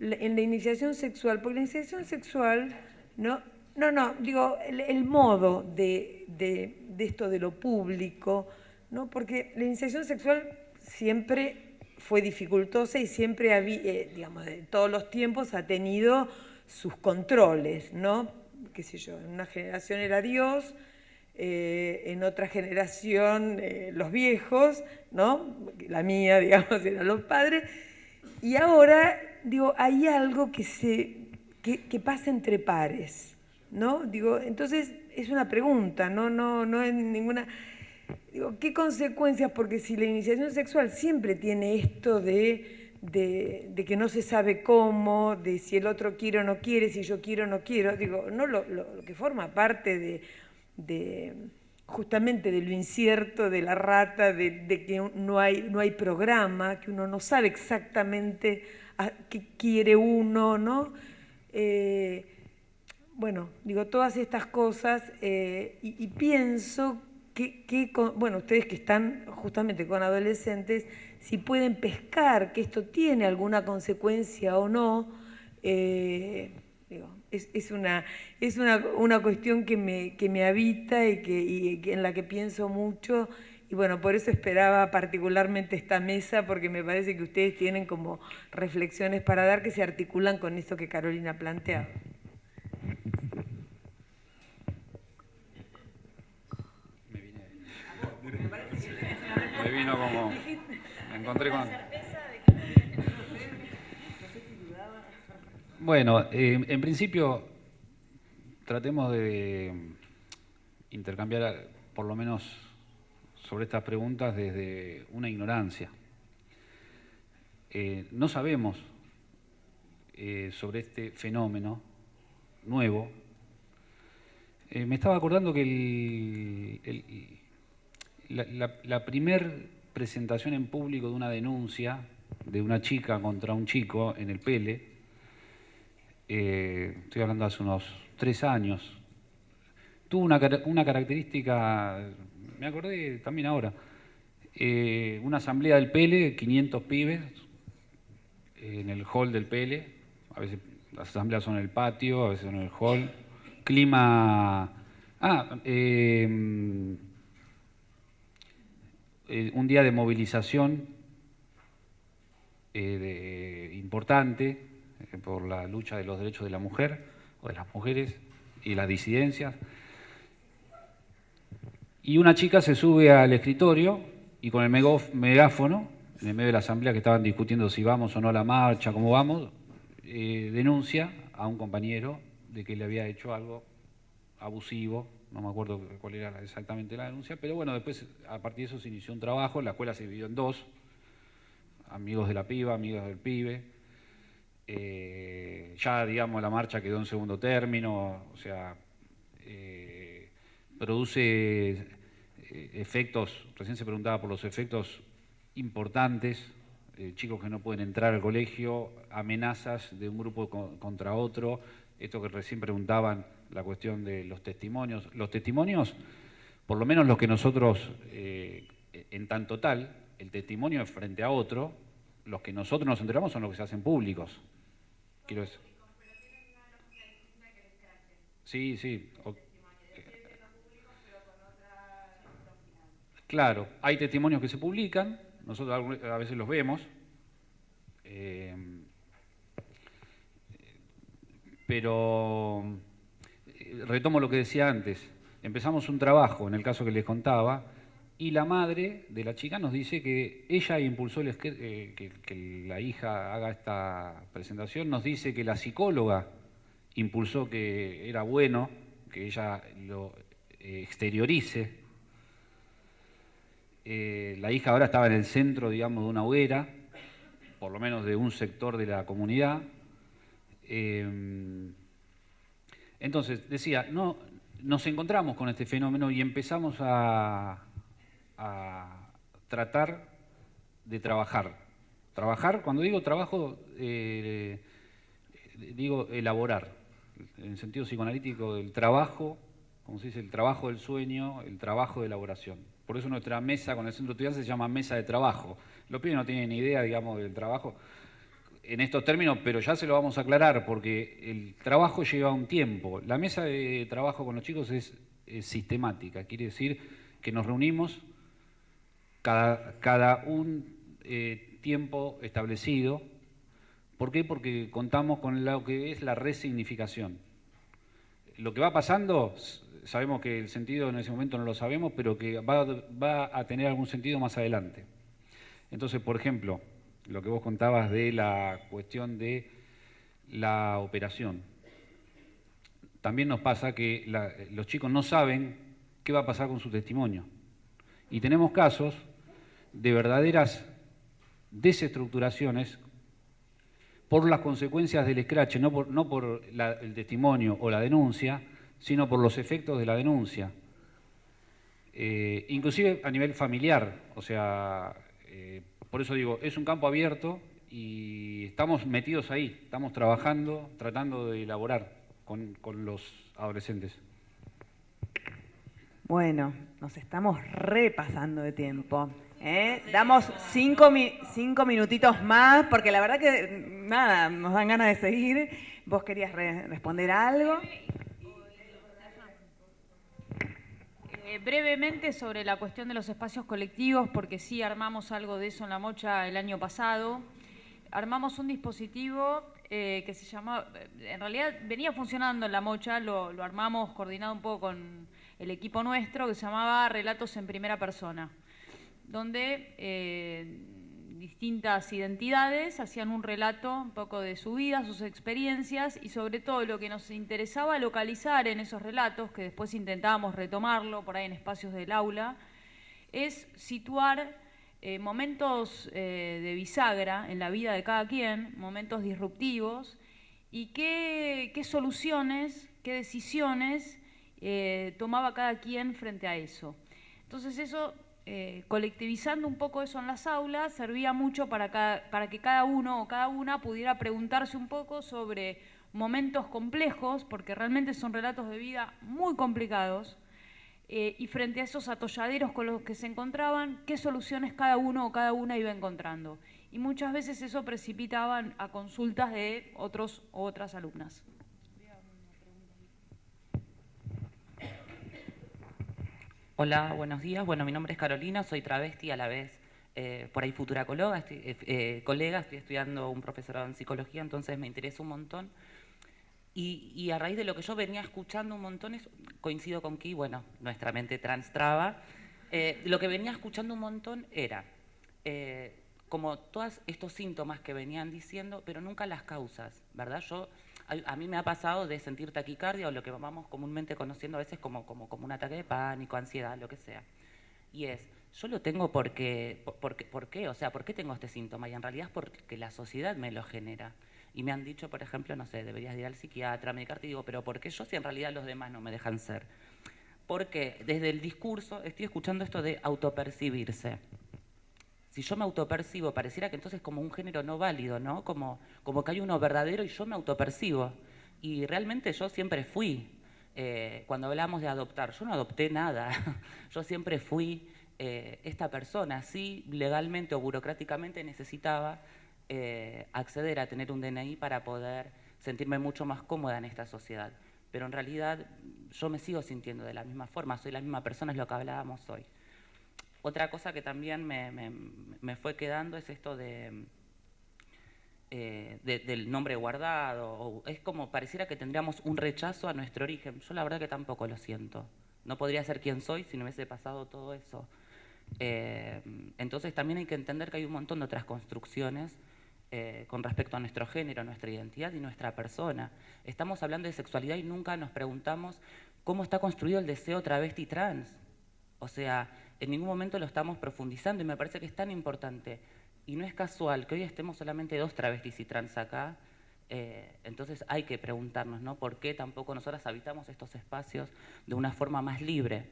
en la iniciación sexual? Porque la iniciación sexual, no, no, no digo, el, modo de, de, de esto de lo público, ¿no? porque la iniciación sexual siempre fue dificultosa y siempre, había, eh, digamos, de todos los tiempos ha tenido sus controles, ¿no? Qué sé yo, en una generación era Dios, eh, en otra generación eh, los viejos, ¿no? La mía, digamos, eran los padres, y ahora, digo, hay algo que, se, que, que pasa entre pares, ¿no? Digo, entonces es una pregunta, no, no, no es ninguna Digo, ¿qué consecuencias? Porque si la iniciación sexual siempre tiene esto de, de, que no se sabe cómo, de si el otro quiere o no quiere, si yo quiero o no quiero, digo, no lo, que forma parte de, de, justamente de lo incierto, de la rata, de, que no hay, no hay programa, que uno no sabe exactamente qué quiere uno, ¿no? Eh, bueno, digo, todas estas cosas eh, y, y pienso bueno, ustedes que están justamente con adolescentes, si pueden pescar que esto tiene alguna consecuencia o no, eh, es, una, es una, una, cuestión que me, que me habita y, que, en la que pienso mucho. Y bueno, por eso esperaba particularmente esta mesa, porque me parece que ustedes tienen como reflexiones para dar que se articulan con esto que Carolina planteaba. vino como... Me encontré con... Bueno, eh, en principio tratemos de intercambiar por lo menos sobre estas preguntas desde una ignorancia. Eh, no sabemos eh, sobre este fenómeno nuevo. me estaba acordando que el, la, la, primer presentación en público de una denuncia de una chica contra un chico en el Pele eh, estoy hablando hace unos tres años, tuvo una, una característica, me acordé también ahora, eh, una asamblea del PELE, 500 pibes, en el hall del PELE, a veces las asambleas son en el patio, a veces son en el hall, clima... Ah, em, eh, un día de movilización eh, importante por la lucha de los derechos de la mujer o de las mujeres y las disidencias. Y una chica se sube al escritorio y con el megáfono, en el medio de la asamblea que estaban discutiendo si vamos o no a la marcha, cómo vamos, eh, denuncia a un compañero de que le había hecho algo abusivo, no me acuerdo cuál era exactamente la denuncia, pero bueno, después a partir de eso se inició un trabajo, la escuela se dividió en dos, amigos de la piba, amigos del pibe, eh, ya digamos la marcha quedó en segundo término, o sea, eh, produce efectos, recién se preguntaba por los efectos importantes, eh, chicos que no pueden entrar al colegio, amenazas de un grupo contra otro, esto que recién preguntaban, la cuestión de los testimonios. Los testimonios, por lo menos los que nosotros, eh, en tanto tal, el testimonio es frente a otro, los que nosotros nos enteramos son los que se hacen públicos. Quiero decir. Sí, sí. Claro, hay testimonios que se publican, nosotros a veces los vemos, eh, pero retomo lo que decía antes, empezamos un trabajo, en el caso que les contaba, y la madre de la chica nos dice que ella impulsó eh, que, la hija haga esta presentación, nos dice que la psicóloga impulsó que era bueno que ella lo exteriorice eh, la hija ahora estaba en el centro, digamos, de una hoguera, por lo menos de un sector de la comunidad. Entonces, decía, no, nos encontramos con este fenómeno y empezamos a, tratar de trabajar. Trabajar, cuando digo trabajo, eh, digo elaborar, en sentido psicoanalítico del trabajo, como se dice, el trabajo del sueño, el trabajo de elaboración. Por eso nuestra mesa con el centro estudiantil se llama mesa de trabajo. Los pibes no tienen ni idea, digamos, del trabajo en estos términos, pero ya se lo vamos a aclarar porque el trabajo lleva un tiempo. La mesa de trabajo con los chicos es, sistemática, quiere decir que nos reunimos cada, un eh, tiempo establecido. ¿Por qué? Porque contamos con lo que es la resignificación. Lo que va pasando sabemos que el sentido en ese momento no lo sabemos, pero que va, a tener algún sentido más adelante. Entonces, por ejemplo, lo que vos contabas de la cuestión de la operación. También nos pasa que los chicos no saben qué va a pasar con su testimonio. Y tenemos casos de verdaderas desestructuraciones por las consecuencias del escrache, no por, el testimonio o la denuncia, sino por los efectos de la denuncia. Eh, inclusive a nivel familiar, o sea, eh, por eso digo, es un campo abierto y estamos metidos ahí, estamos trabajando, tratando de elaborar con, los adolescentes. Bueno, nos estamos repasando de tiempo. ¿eh? Damos cinco, cinco, minutitos más, porque la verdad que nada, nos dan ganas de seguir. ¿Vos querías responder algo? Eh, brevemente sobre la cuestión de los espacios colectivos, porque sí armamos algo de eso en la mocha el año pasado. Armamos un dispositivo eh, que se llama, en realidad venía funcionando en la mocha, lo, armamos coordinado un poco con el equipo nuestro, que se llamaba Relatos en Primera Persona, donde eh, distintas identidades, hacían un relato un poco de su vida, sus experiencias y sobre todo lo que nos interesaba localizar en esos relatos, que después intentábamos retomarlo por ahí en espacios del aula, es situar eh, momentos eh, de bisagra en la vida de cada quien, momentos disruptivos, y qué, soluciones, qué decisiones eh, tomaba cada quien frente a eso. Entonces eso eh, colectivizando un poco eso en las aulas, servía mucho para, para que cada uno o cada una pudiera preguntarse un poco sobre momentos complejos, porque realmente son relatos de vida muy complicados, eh, y frente a esos atolladeros con los que se encontraban, qué soluciones cada uno o cada una iba encontrando. Y muchas veces eso precipitaba a consultas de otros o otras alumnas. Hola, buenos días. Bueno, mi nombre es Carolina, soy travesti a la vez eh, por ahí futura colega, estoy, eh, eh, colega, estoy estudiando un profesorado en psicología, entonces me interesa un montón. Y, a raíz de lo que yo venía escuchando un montón, coincido con que, bueno, nuestra mente transtraba, lo que venía escuchando un montón era como todos estos síntomas que venían diciendo, pero nunca las causas, ¿verdad? Yo, a, mí me ha pasado de sentir taquicardia o lo que vamos comúnmente conociendo a veces como, como, como un ataque de pánico, ansiedad, lo que sea. Y es, yo lo tengo porque, porque, ¿por qué? O sea, ¿por qué tengo este síntoma? Y en realidad es porque la sociedad me lo genera. Y me han dicho, por ejemplo, no sé, deberías ir al psiquiatra, medicarte, y digo, pero ¿por qué yo si en realidad los demás no me dejan ser? Porque desde el discurso estoy escuchando esto de autopercibirse si yo me autopercibo, pareciera que entonces como un género no válido, ¿no? Como, como que hay uno verdadero y yo me autopercibo. Y realmente yo siempre fui, eh, cuando hablamos de adoptar, yo no adopté nada, yo siempre fui eh, esta persona, sí, legalmente o burocráticamente necesitaba eh, acceder a tener un DNI para poder sentirme mucho más cómoda en esta sociedad. Pero en realidad yo me sigo sintiendo de la misma forma, soy la misma persona, es lo que hablábamos hoy. Otra cosa que también me, fue quedando es esto de, eh, del nombre guardado. es como pareciera que tendríamos un rechazo a nuestro origen. Yo la verdad que tampoco lo siento. No podría ser quien soy si no hubiese pasado todo eso. Eh, entonces también hay que entender que hay un montón de otras construcciones eh, con respecto a nuestro género, nuestra identidad y nuestra persona. Estamos hablando de sexualidad y nunca nos preguntamos cómo está construido el deseo travesti trans. O sea, en ningún momento lo estamos profundizando y me parece que es tan importante. Y no es casual que hoy estemos solamente dos travestis y trans acá, eh, entonces hay que preguntarnos, ¿no? ¿Por qué tampoco nosotras habitamos estos espacios de una forma más libre?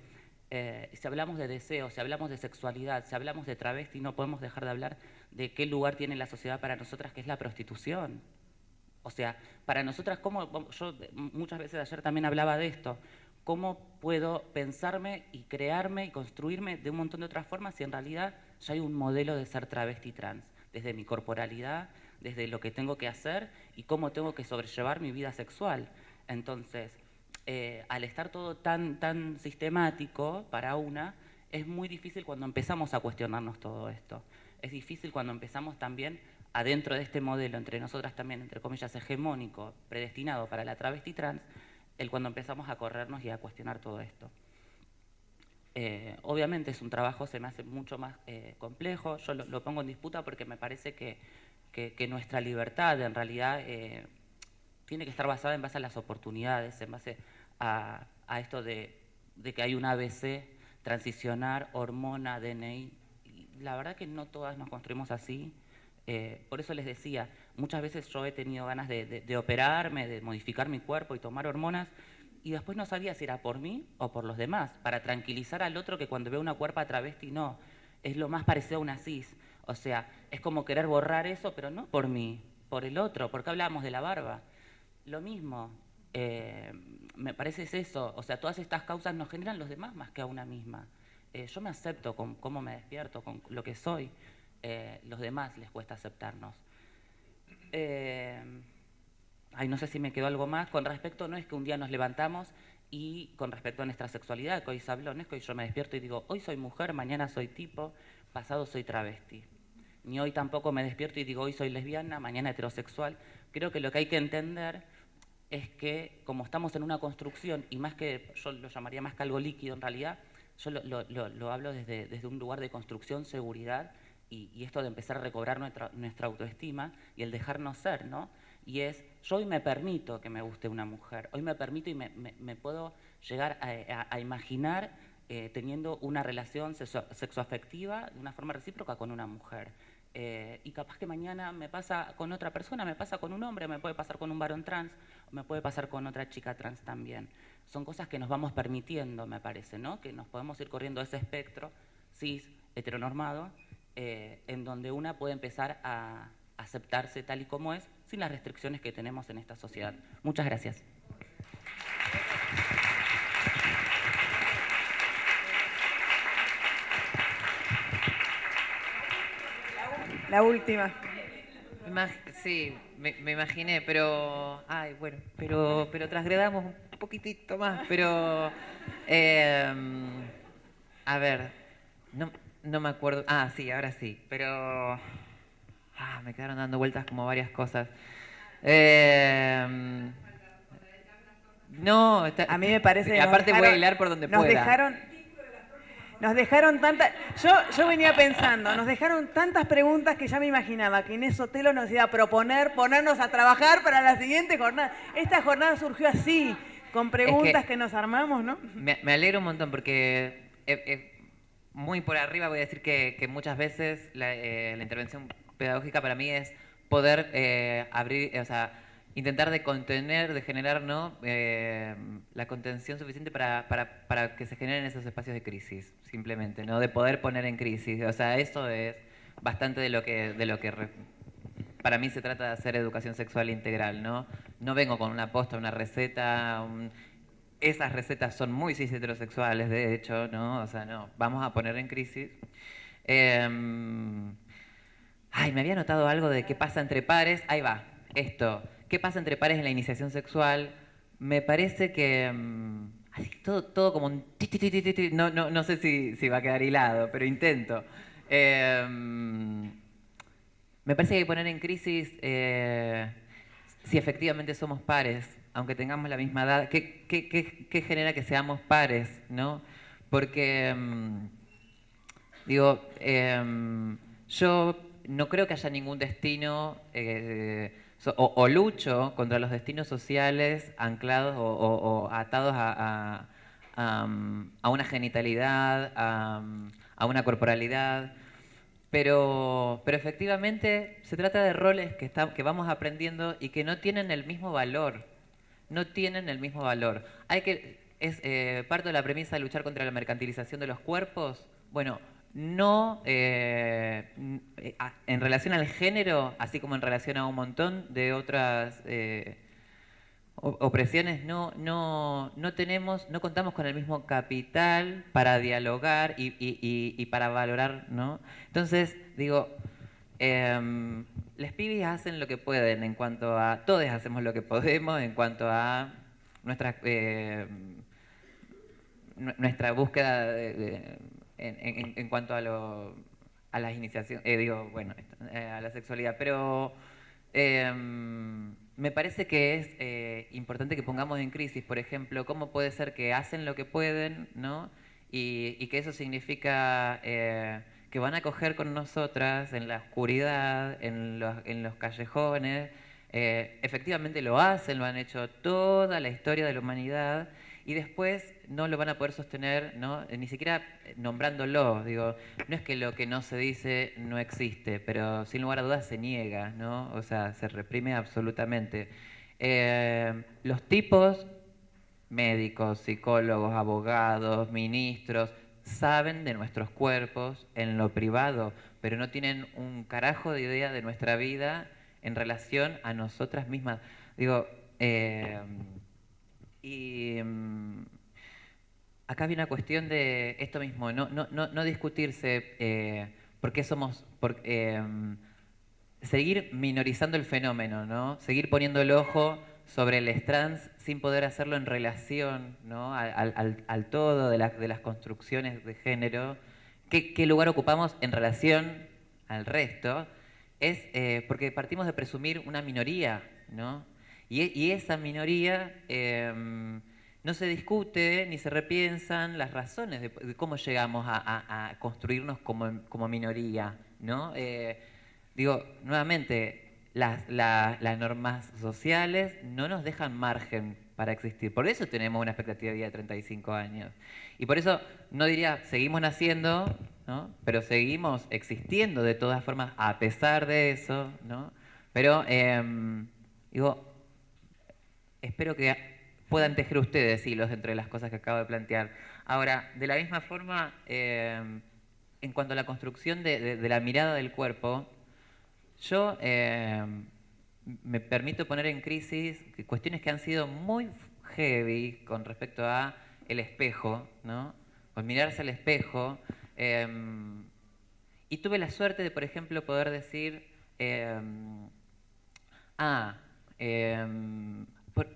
Eh, si hablamos de deseo, si hablamos de sexualidad, si hablamos de travesti, no podemos dejar de hablar de qué lugar tiene la sociedad para nosotras, que es la prostitución. O sea, para nosotras, como yo muchas veces ayer también hablaba de esto, cómo puedo pensarme y crearme y construirme de un montón de otras formas si en realidad ya hay un modelo de ser travesti trans, desde mi corporalidad, desde lo que tengo que hacer y cómo tengo que sobrellevar mi vida sexual. Entonces, eh, al estar todo tan, tan sistemático para una, es muy difícil cuando empezamos a cuestionarnos todo esto. Es difícil cuando empezamos también adentro de este modelo, entre nosotras también, entre comillas, hegemónico, predestinado para la travesti trans, el cuando empezamos a corrernos y a cuestionar todo esto. Eh, obviamente es un trabajo, se me hace mucho más eh, complejo, yo lo, pongo en disputa porque me parece que, nuestra libertad en realidad eh, tiene que estar basada en base a las oportunidades, en base a, esto de, que hay un ABC, transicionar, hormona, DNI. La verdad que no todas nos construimos así, eh, por eso les decía, muchas veces yo he tenido ganas de, operarme, de modificar mi cuerpo y tomar hormonas, y después no sabía si era por mí o por los demás, para tranquilizar al otro que cuando ve una cuerpa travesti no, es lo más parecido a una cis. O sea, es como querer borrar eso, pero no por mí, por el otro, porque hablábamos de la barba. Lo mismo, eh, me parece es eso, o sea, todas estas causas nos generan los demás más que a una misma. Eh, yo me acepto con cómo me despierto, con lo que soy. Eh, los demás les cuesta aceptarnos. Eh, ay, no sé si me quedó algo más. Con respecto, no es que un día nos levantamos y con respecto a nuestra sexualidad, que hoy se habló, no es que hoy yo me despierto y digo, hoy soy mujer, mañana soy tipo, pasado soy travesti. Ni hoy tampoco me despierto y digo, hoy soy lesbiana, mañana heterosexual. Creo que lo que hay que entender es que como estamos en una construcción, y más que, yo lo llamaría más que algo líquido en realidad, yo lo, hablo desde, desde un lugar de construcción, seguridad, y, esto de empezar a recobrar nuestra, nuestra autoestima y el dejarnos ser, ¿no? Y es, yo hoy me permito que me guste una mujer, hoy me permito y me, puedo llegar a, imaginar eh, teniendo una relación sexo, sexoafectiva de una forma recíproca con una mujer. Eh, y capaz que mañana me pasa con otra persona, me pasa con un hombre, me puede pasar con un varón trans, me puede pasar con otra chica trans también. Son cosas que nos vamos permitiendo, me parece, ¿no? Que nos podemos ir corriendo ese espectro cis, heteronormado, eh, en donde una puede empezar a, aceptarse tal y como es, sin las restricciones que tenemos en esta sociedad. Muchas gracias. La última. Sí, me, imaginé, pero. Ay, bueno, pero, pero trasgredamos un poquitito más. Pero. Em, a ver, no, no me acuerdo. Ah, sí, ahora sí. Pero. Ah, me quedaron dando vueltas como varias cosas. Em, no, a mí me parece. Aparte voy a hilar por donde nos pueda. Dejaron, nos dejaron tantas, yo, yo venía pensando, nos dejaron tantas preguntas que ya me imaginaba que Inés Sotelo nos iba a proponer ponernos a trabajar para la siguiente jornada. Esta jornada surgió así, con preguntas que, nos armamos, ¿no? Me, alegro un montón porque eh, eh, muy por arriba voy a decir que, muchas veces eh, la, intervención pedagógica para mí es poder abrir, o sea, intentar de contener, de generar ¿no? Eh, la contención suficiente para, para, para, que se generen esos espacios de crisis, simplemente, ¿no? de poder poner en crisis. O sea, eso es bastante de lo que, de lo que para mí se trata de hacer educación sexual integral. No, no vengo con una posta, una receta. Esas recetas son muy cis heterosexuales, de hecho, ¿no? O sea, no, vamos a poner en crisis. Em, ay, me había notado algo de qué pasa entre pares. Ahí va, esto qué pasa entre pares en la iniciación sexual, me parece que... Mm, así, todo, todo como un... No, no, no sé si, va a quedar hilado, pero intento. Em, me parece que hay que poner en crisis eh, si efectivamente somos pares, aunque tengamos la misma edad. ¿Qué, qué, genera que seamos pares? ¿no? Porque, em, digo, em, yo no creo que haya ningún destino... Eh, o, lucho contra los destinos sociales anclados o, atados a, una genitalidad, a, una corporalidad. Pero, pero efectivamente se trata de roles que, que vamos aprendiendo y que no tienen el mismo valor. No tienen el mismo valor. Hay que, es eh, parte de la premisa de luchar contra la mercantilización de los cuerpos. Bueno, no eh, eh, en relación al género, así como en relación a un montón de otras eh, opresiones, no, no, no tenemos, no contamos con el mismo capital para dialogar y, para valorar, ¿no? Entonces, digo, eh, les pibis hacen lo que pueden en cuanto a, todos hacemos lo que podemos en cuanto a nuestra, nuestra búsqueda en, cuanto a, las iniciaciones, eh, digo, bueno, eh, a la sexualidad, pero em, me parece que es eh, importante que pongamos en crisis, por ejemplo, cómo puede ser que hacen lo que pueden, ¿no? Y, que eso significa que van a coger con nosotras en la oscuridad, en los, en los callejones, efectivamente lo hacen, lo han hecho toda la historia de la humanidad, y después no lo van a poder sostener, ¿no? ni siquiera nombrándolo. Digo, no es que lo que no se dice no existe, pero sin lugar a dudas se niega, ¿no? o sea, se reprime absolutamente. Eh, los tipos, médicos, psicólogos, abogados, ministros, saben de nuestros cuerpos en lo privado, pero no tienen un carajo de idea de nuestra vida en relación a nosotras mismas. Digo, eh, y mm, acá viene una cuestión de esto mismo, no, no, no, discutirse eh, por qué somos, por, eh, seguir minorizando el fenómeno, ¿no? seguir poniendo el ojo sobre el trans sin poder hacerlo en relación al, todo de, de, las construcciones de género, ¿Qué, lugar ocupamos en relación al resto, es eh, porque partimos de presumir una minoría, ¿no? Y, esa minoría em, no se discute ni se repiensan las razones de, cómo llegamos a, construirnos como, minoría. ¿no? Eh, digo, nuevamente, las, normas sociales no nos dejan margen para existir. Por eso tenemos una expectativa de vida de 35 años. Y por eso no diría, seguimos naciendo, ¿no? pero seguimos existiendo de todas formas a pesar de eso. ¿no? Pero, em, digo, espero que puedan tejer ustedes hilos entre las cosas que acabo de plantear. Ahora, de la misma forma, eh, en cuanto a la construcción de, la mirada del cuerpo, Yo eh, me permito poner en crisis cuestiones que han sido muy heavy con respecto a el espejo, ¿no? Con mirarse al espejo. em, y tuve la suerte de, por ejemplo, poder decir, em, ah, em, por-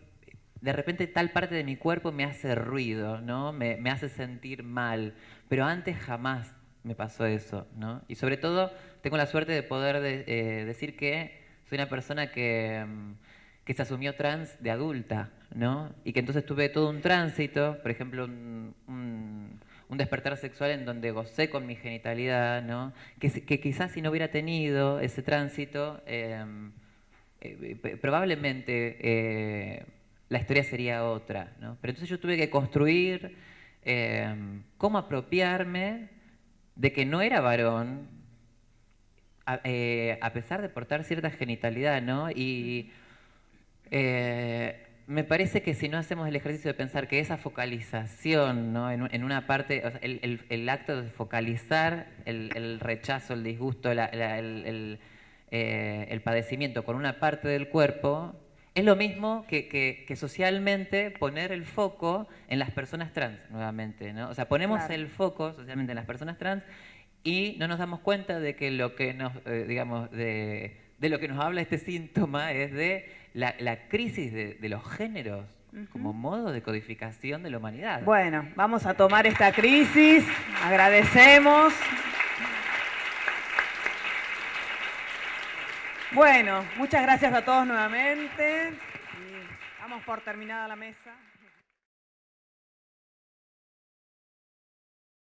de repente tal parte de mi cuerpo me hace ruido, ¿no? Me, me hace sentir mal, pero antes jamás me pasó eso, ¿no? Y sobre todo tengo la suerte de poder de- eh, decir que soy una persona que, em, que se asumió trans de adulta, ¿no? Y que entonces tuve todo un tránsito, por ejemplo, un, despertar sexual en donde gocé con mi genitalidad, ¿no? Que, quizás si no hubiera tenido ese tránsito, em, eh, probablemente eh, la historia sería otra, ¿no? Pero entonces yo tuve que construir em, cómo apropiarme de que no era varón, a, eh, a pesar de portar cierta genitalidad, ¿no? Y eh, me parece que si no hacemos el ejercicio de pensar que esa focalización, ¿no? en, en una parte, o sea, el, el- el acto de focalizar el, el rechazo, el disgusto, la- eh, el padecimiento con una parte del cuerpo, es lo mismo que, que- que socialmente poner el foco en las personas trans, nuevamente. ¿no? O sea, ponemos Claro. el foco socialmente en las personas trans y no nos damos cuenta de que lo que nos, eh, digamos, de, de lo que nos habla este síntoma es de la, la crisis de, de los géneros como modo de codificación de la humanidad. Bueno, vamos a tomar esta crisis, agradecemos. Bueno, muchas gracias a todos nuevamente. Y damos por terminada la mesa.